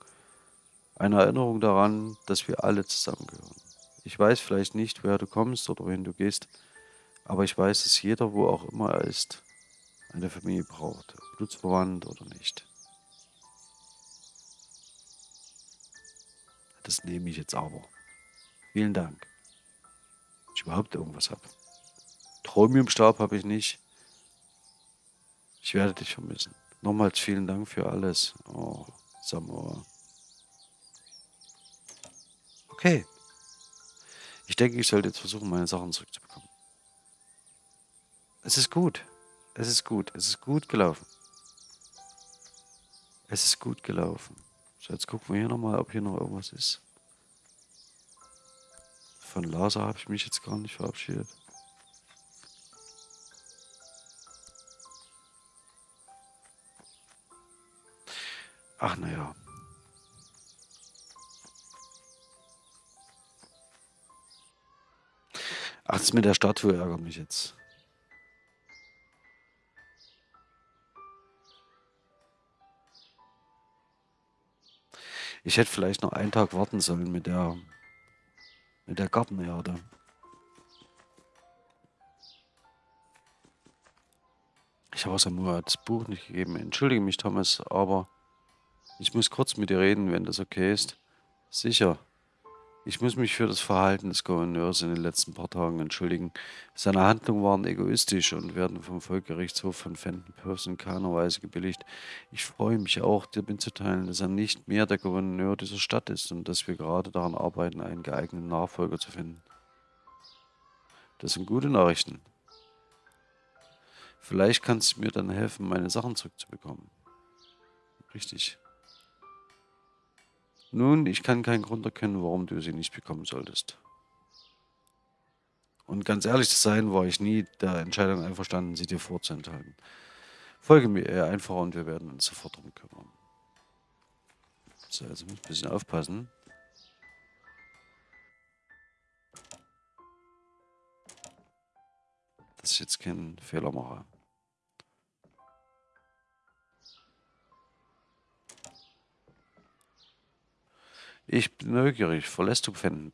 Eine Erinnerung daran, dass wir alle zusammengehören. Ich weiß vielleicht nicht, woher du kommst oder wohin du gehst, aber ich weiß, dass jeder, wo auch immer er ist, eine Familie braucht, blutsverwandt oder nicht. Das nehme ich jetzt aber. Vielen Dank. Ich überhaupt irgendwas habe. Chromiumstab habe ich nicht. Ich werde dich vermissen. Nochmals vielen Dank für alles. Oh, Samoa. Okay. Ich denke, ich sollte jetzt versuchen, meine Sachen zurückzubekommen. Es ist gut. Es ist gut. Es ist gut gelaufen. Es ist gut gelaufen. So, jetzt gucken wir hier nochmal, ob hier noch irgendwas ist. Von Lasa habe ich mich jetzt gar nicht verabschiedet. Ach naja. Ach, das mit der Statue ärgert mich jetzt. Ich hätte vielleicht noch einen Tag warten sollen mit der, mit der Gartenerde. Ich habe Samuel das Buch nicht gegeben. Entschuldige mich, Thomas, aber ich muss kurz mit dir reden, wenn das okay ist. Sicher. Ich muss mich für das Verhalten des Gouverneurs in den letzten paar Tagen entschuldigen. Seine Handlungen waren egoistisch und werden vom Volksgerichtshof von Fenton Purse in keiner Weise gebilligt. Ich freue mich auch, dir mitzuteilen, dass er nicht mehr der Gouverneur dieser Stadt ist und dass wir gerade daran arbeiten, einen geeigneten Nachfolger zu finden. Das sind gute Nachrichten. Vielleicht kannst du mir dann helfen, meine Sachen zurückzubekommen. Richtig. Nun, ich kann keinen Grund erkennen, warum du sie nicht bekommen solltest. Und ganz ehrlich zu sein, war ich nie der Entscheidung einverstanden, sie dir vorzuenthalten. Folge mir eher einfach und wir werden uns sofort drum kümmern. So, also muss ein bisschen aufpassen. Dass ich jetzt keinen Fehler mache. Ich bin neugierig. Verlässt du Fenton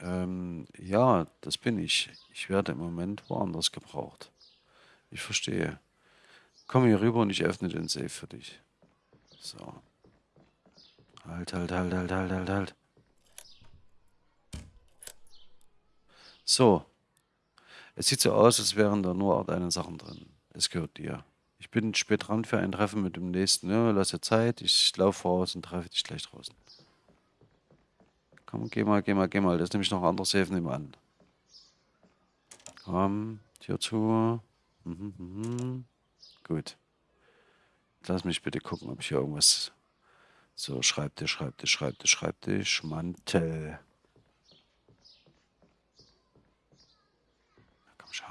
Ähm, ja, das bin ich. Ich werde im Moment woanders gebraucht. Ich verstehe. Komm hier rüber und ich öffne den Safe für dich. So. Halt, halt, halt, halt, halt, halt, halt. So. Es sieht so aus, als wären da nur deine Sachen drin. Es gehört dir. Ich bin spät dran für ein Treffen mit dem nächsten. Ja, lass dir Zeit. Ich laufe voraus und treffe dich gleich draußen. Komm, geh mal, geh mal, geh mal. Das ist nämlich noch ein anderes Safe nebenan. Komm, Tür zu. Mhm, mhm. Gut. Lass mich bitte gucken, ob ich hier irgendwas... So, Schreibtisch, Schreibtisch, Schreibtisch, Schreibtisch, Mantel. Komm schon,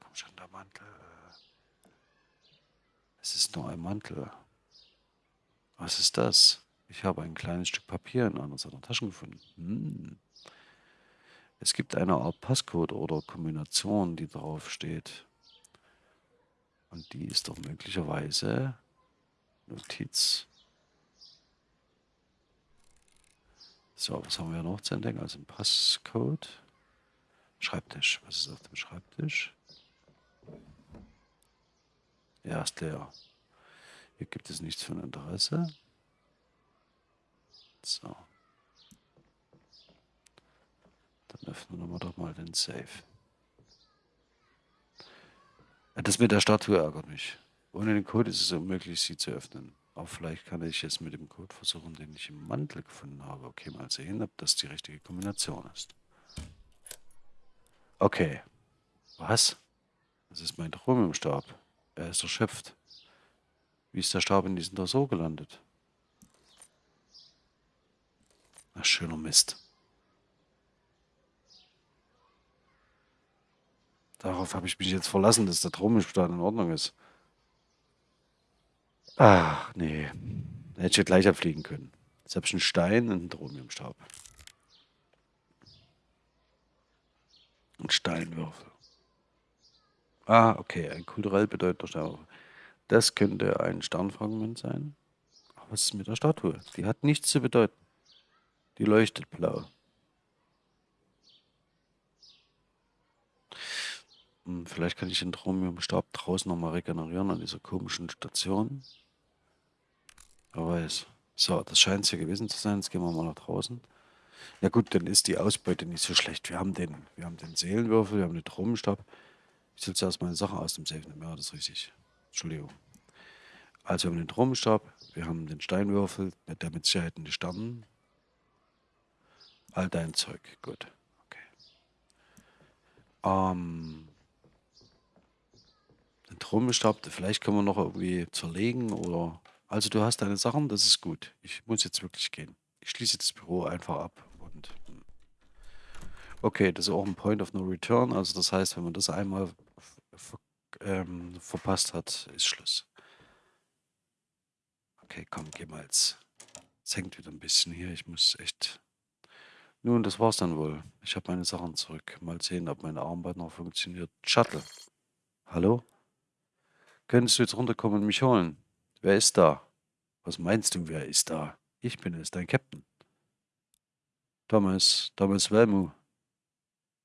komm schon, der Mantel. Es ist nur ein Mantel. Was ist das? Ich habe ein kleines Stück Papier in einer seiner Taschen gefunden. Hm. Es gibt eine Art Passcode oder Kombination, die darauf steht. Und die ist doch möglicherweise Notiz. So, was haben wir noch zu entdecken? Also ein Passcode. Schreibtisch. Was ist auf dem Schreibtisch? Ja, ist leer. Hier gibt es nichts von Interesse. So. Dann öffnen wir doch mal den Safe. Das mit der Statue ärgert mich. Ohne den Code ist es unmöglich, sie zu öffnen. Aber vielleicht kann ich jetzt mit dem Code versuchen, den ich im Mantel gefunden habe. Okay, mal sehen, ob das die richtige Kombination ist. Okay. Was? Das ist mein Chromiumstab. Er ist erschöpft. Wie ist der Stab in diesem Tresor gelandet? Ach, schöner Mist. Darauf habe ich mich jetzt verlassen, dass der Chromiumstab in Ordnung ist. Ach, nee. Hätte ich ja gleich abfliegen können. Ich einen Stein und einen Chromiumstab. Ein Steinwürfel. Ah, okay, ein kulturell bedeutender Sternwürfel. Das könnte ein Sternfragment sein. Aber was ist mit der Statue? Die hat nichts zu bedeuten. Die leuchtet blau. Hm, vielleicht kann ich den Chromiumstab draußen nochmal regenerieren an dieser komischen Station. Wer weiß. So, das scheint es hier gewesen zu sein. Jetzt gehen wir mal nach draußen. Ja gut, dann ist die Ausbeute nicht so schlecht. Wir haben den, wir haben den Seelenwürfel, wir haben den Chromenstab. Ich soll zuerst meine Sachen aus dem Safe nehmen. Ja, das ist richtig. Entschuldigung. Also wir haben den Tromenstab, wir haben den Steinwürfel, der mit Sicherheit in die Sternen. All dein Zeug. Gut. Okay. Ähm, den Tromenstab, vielleicht können wir noch irgendwie zerlegen oder... Also du hast deine Sachen, das ist gut. Ich muss jetzt wirklich gehen. Ich schließe das Büro einfach ab und... Hm. Okay, das ist auch ein Point of No Return. Also das heißt, wenn man das einmal ähm, verpasst hat, ist Schluss. Okay, komm, geh mal jetzt. Es hängt wieder ein bisschen hier. Ich muss echt... Nun, das war's dann wohl. Ich habe meine Sachen zurück. Mal sehen, ob mein Armband noch funktioniert. Shuttle. Hallo? Könntest du jetzt runterkommen und mich holen? Wer ist da? Was meinst du, wer ist da? Ich bin es, dein Captain. Thomas, Thomas Velmu.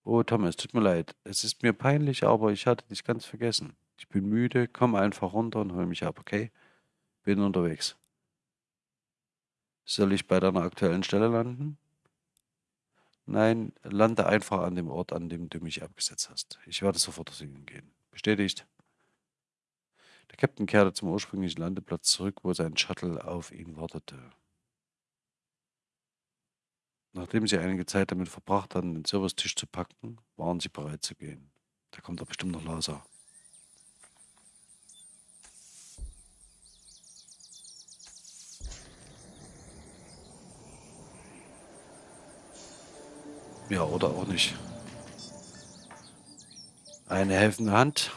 Oh, Thomas, tut mir leid. Es ist mir peinlich, aber ich hatte dich ganz vergessen. Ich bin müde, komm einfach runter und hol mich ab, okay? Bin unterwegs. Soll ich bei deiner aktuellen Stelle landen? Nein, lande einfach an dem Ort, an dem du mich abgesetzt hast. Ich werde sofort zu Ihnen gehen. Bestätigt. Der Captain kehrte zum ursprünglichen Landeplatz zurück, wo sein Shuttle auf ihn wartete. Nachdem sie einige Zeit damit verbracht hatten, den Servicetisch zu packen, waren sie bereit zu gehen. Da kommt doch bestimmt noch Laser. Ja, oder auch nicht. Eine helfende Hand.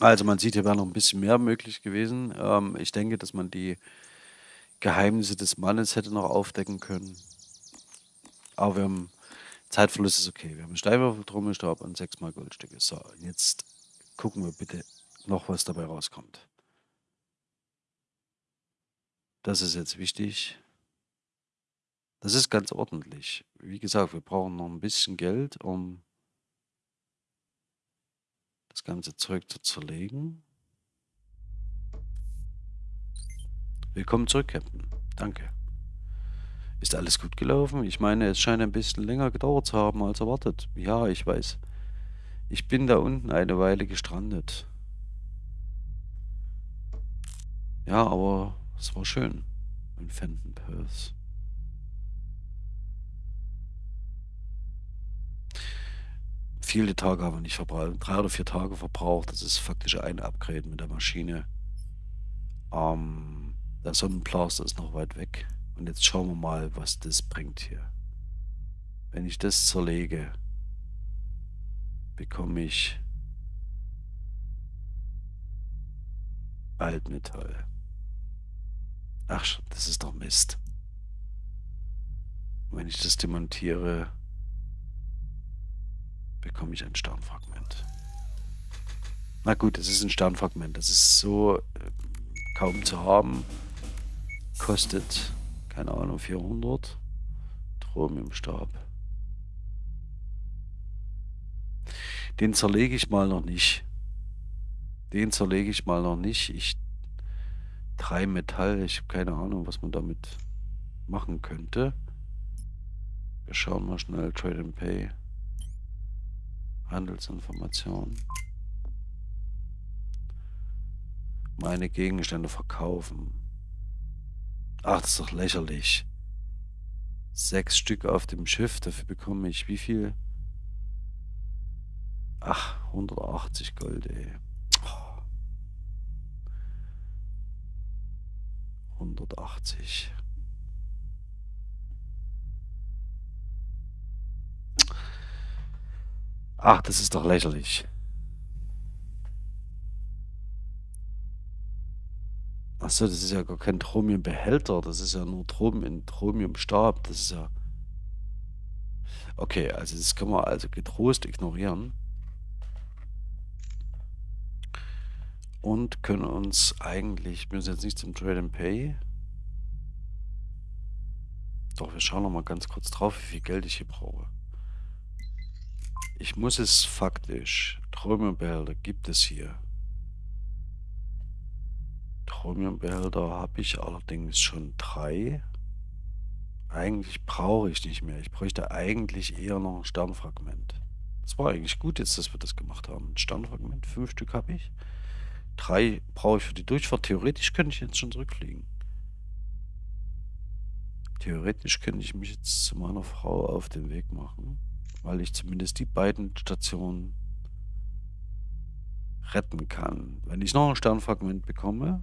Also man sieht, hier wäre noch ein bisschen mehr möglich gewesen. Ähm, ich denke, dass man die Geheimnisse des Mannes hätte noch aufdecken können. Aber wir haben Zeitverlust ist okay. Wir haben Steinwürfel, Trommelstab und sechsmal Goldstücke. So, jetzt gucken wir bitte noch, was dabei rauskommt. Das ist jetzt wichtig. Das ist ganz ordentlich. Wie gesagt, wir brauchen noch ein bisschen Geld, um das ganze Zeug zu zerlegen. Willkommen zurück, Captain. Danke. Ist alles gut gelaufen? Ich meine, es scheint ein bisschen länger gedauert zu haben als erwartet. Ja, ich weiß. Ich bin da unten eine Weile gestrandet. Ja, aber es war schön in Fenton Perth. Viele Tage haben wir nicht verbraucht. Drei oder vier Tage verbraucht. Das ist faktisch ein Upgrade mit der Maschine. Ähm, der Sonnenblaster ist noch weit weg. Und jetzt schauen wir mal, was das bringt hier. Wenn ich das zerlege, bekomme ich Altmetall. Ach, das ist doch Mist. Wenn ich das demontiere, bekomme ich ein Sternfragment. Na gut, es ist ein Sternfragment. Das ist so äh, kaum zu haben. Kostet, keine Ahnung, 400. Chromiumstab. Den zerlege ich mal noch nicht. Den zerlege ich mal noch nicht. Ich drei Metall. Ich habe keine Ahnung, was man damit machen könnte. Wir schauen mal schnell Trade and Pay. Handelsinformationen. Meine Gegenstände verkaufen. Ach, das ist doch lächerlich. Sechs Stück auf dem Schiff, dafür bekomme ich wie viel? Ach, 180 Gold, ey. 180. Ach, das ist doch lächerlich. Achso, das ist ja gar kein Tromiumbehälter, das ist ja nur Trom in Tromiumstab, das ist ja... Okay, also das können wir also getrost ignorieren. Und können uns eigentlich, wir müssen jetzt nicht zum Trade and Pay. Doch, wir schauen noch mal ganz kurz drauf, wie viel Geld ich hier brauche. Ich muss es faktisch. Tromiumbehälter gibt es hier. Tromiumbehälter habe ich allerdings schon drei. Eigentlich brauche ich nicht mehr. Ich bräuchte eigentlich eher noch ein Sternfragment. Das war eigentlich gut jetzt, dass wir das gemacht haben. Ein Sternfragment, fünf Stück habe ich. Drei brauche ich für die Durchfahrt. Theoretisch könnte ich jetzt schon zurückfliegen. Theoretisch könnte ich mich jetzt zu meiner Frau auf den Weg machen weil ich zumindest die beiden Stationen retten kann. Wenn ich noch ein Sternfragment bekomme,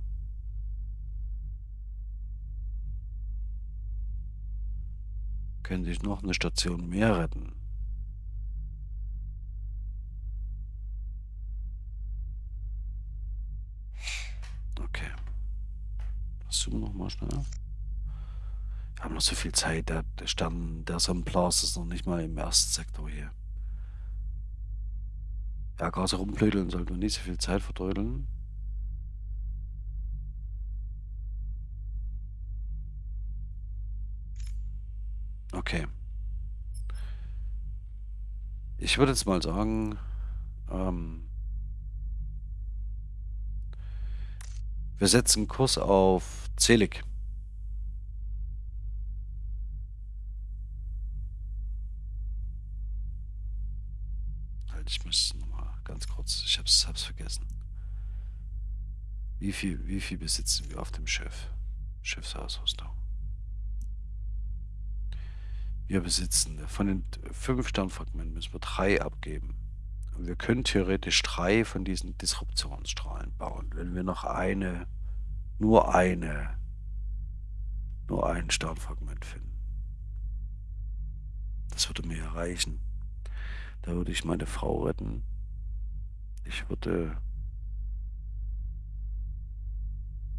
könnte ich noch eine Station mehr retten. Okay. Zoom nochmal schnell. Haben noch so viel Zeit. Der, Stern, der Sonnenblas ist noch nicht mal im ersten Sektor hier. Ja, gerade rumblödeln sollten wir nicht so viel Zeit verdrödeln. Okay. Ich würde jetzt mal sagen, ähm, wir setzen Kurs auf Zelig. Moment, ich muss nochmal ganz kurz, ich hab's, hab's vergessen. Wie viel, wie viel besitzen wir auf dem Schiff? Schiffsausrüstung. Wir besitzen, von den fünf Sternfragmenten müssen wir drei abgeben. Und wir können theoretisch drei von diesen Disruptionsstrahlen bauen, wenn wir noch eine, nur eine, nur ein Sternfragment finden. Das würde mir erreichen. Da würde ich meine Frau retten. Ich würde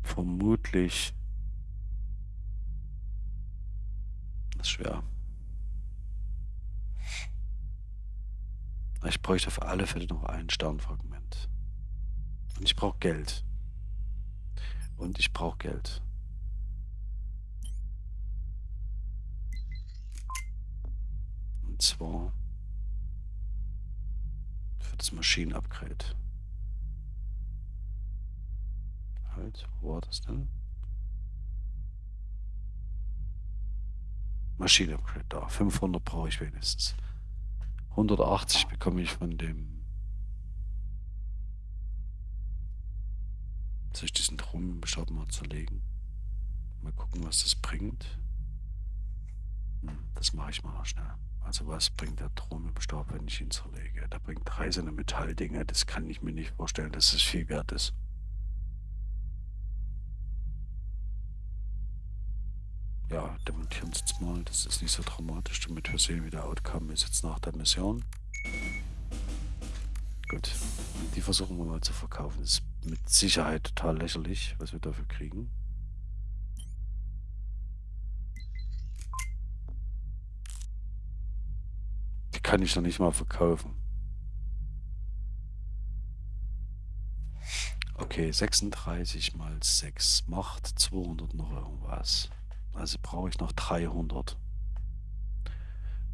vermutlich... Das ist schwer. Ich bräuchte auf alle Fälle noch ein Sternfragment. Und ich brauche Geld. Und ich brauche Geld. Und zwar für das Maschinenupgrade. Halt, wo war das denn? Maschinenupgrade da. 500 brauche ich wenigstens. 180 bekomme ich von dem. Soll ich diesen Trommelbeschab mal zerlegen? Mal gucken, was das bringt. Hm, das mache ich mal noch schnell. Also was bringt der Trommelbeschab, wenn ich ihn zerlege? Der bringt drei Metalldinge. Das kann ich mir nicht vorstellen, dass es viel wert ist. ja, demontieren Sie es mal. Das ist nicht so dramatisch, damit wir sehen, wie der Outcome ist jetzt nach der Mission. Gut, die versuchen wir mal zu verkaufen. Das ist mit Sicherheit total lächerlich, was wir dafür kriegen. Kann ich noch nicht mal verkaufen. Okay, 36 mal 6 macht 200 noch irgendwas. Also brauche ich noch 300,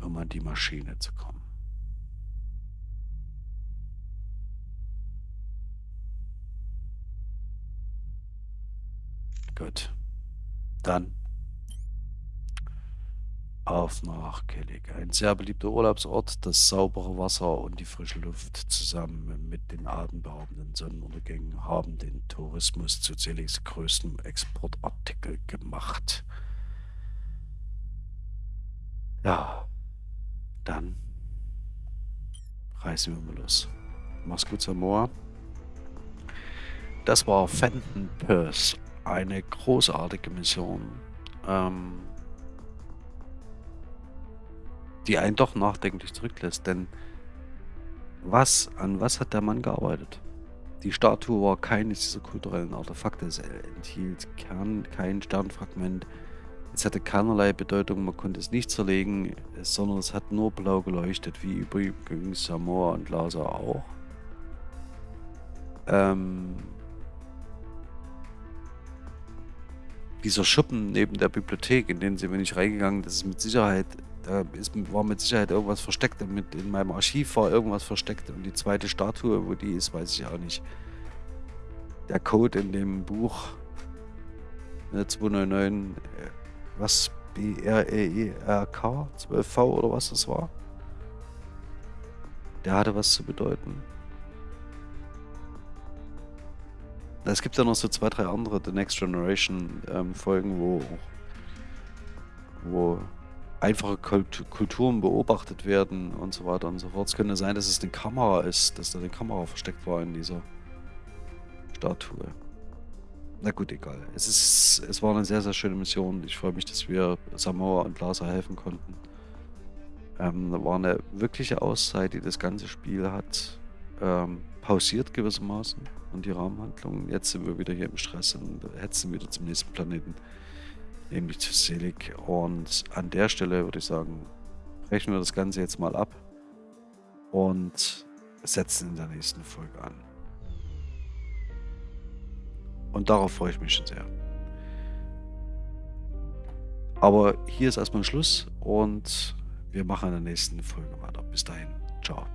um an die Maschine zu kommen. Gut. Dann auf nach Kellig. Ein sehr beliebter Urlaubsort, das saubere Wasser und die frische Luft zusammen mit den atemberaubenden Sonnenuntergängen haben den Tourismus zu Zeligs größtem Exportartikel gemacht. Ja, dann reißen wir mal los. Mach's gut, Samoa. Das war Fenton Purse. Eine großartige Mission, ähm, die einen doch nachdenklich zurücklässt. Denn was, an was hat der Mann gearbeitet? Die Statue war keines dieser kulturellen Artefakte. Es enthielt Kern, kein Sternfragment, es hatte keinerlei Bedeutung, man konnte es nicht zerlegen, sondern es hat nur blau geleuchtet, wie übrigens Samoa und Lhasa auch. Ähm, dieser Schuppen neben der Bibliothek, in den sind wir nicht reingegangen, das ist mit Sicherheit, da ist, war mit Sicherheit irgendwas versteckt. Mit in meinem Archiv war irgendwas versteckt. Und die zweite Statue, wo die ist, weiß ich auch nicht. Der Code in dem Buch 299 was B-R-E-E-R-K, 12V oder was das war. Der hatte was zu bedeuten. Es gibt ja noch so zwei, drei andere The Next Generation ähm, Folgen, wo, wo einfache Kult Kulturen beobachtet werden und so weiter und so fort. Es könnte sein, dass es eine Kamera ist, dass da eine Kamera versteckt war in dieser Statue. Na gut, egal. Es, ist, es war eine sehr, sehr schöne Mission. Ich freue mich, dass wir Samoa und Lhasa helfen konnten. Ähm, war eine wirkliche Auszeit, die das ganze Spiel hat ähm, pausiert gewissermaßen und die Rahmenhandlung. Jetzt sind wir wieder hier im Stress und hetzen wieder zum nächsten Planeten, nämlich zu Selig. Und an der Stelle würde ich sagen, brechen wir das Ganze jetzt mal ab und setzen in der nächsten Folge an. Und darauf freue ich mich schon sehr. Aber hier ist erstmal Schluss und wir machen in der nächsten Folge weiter. Bis dahin. Ciao.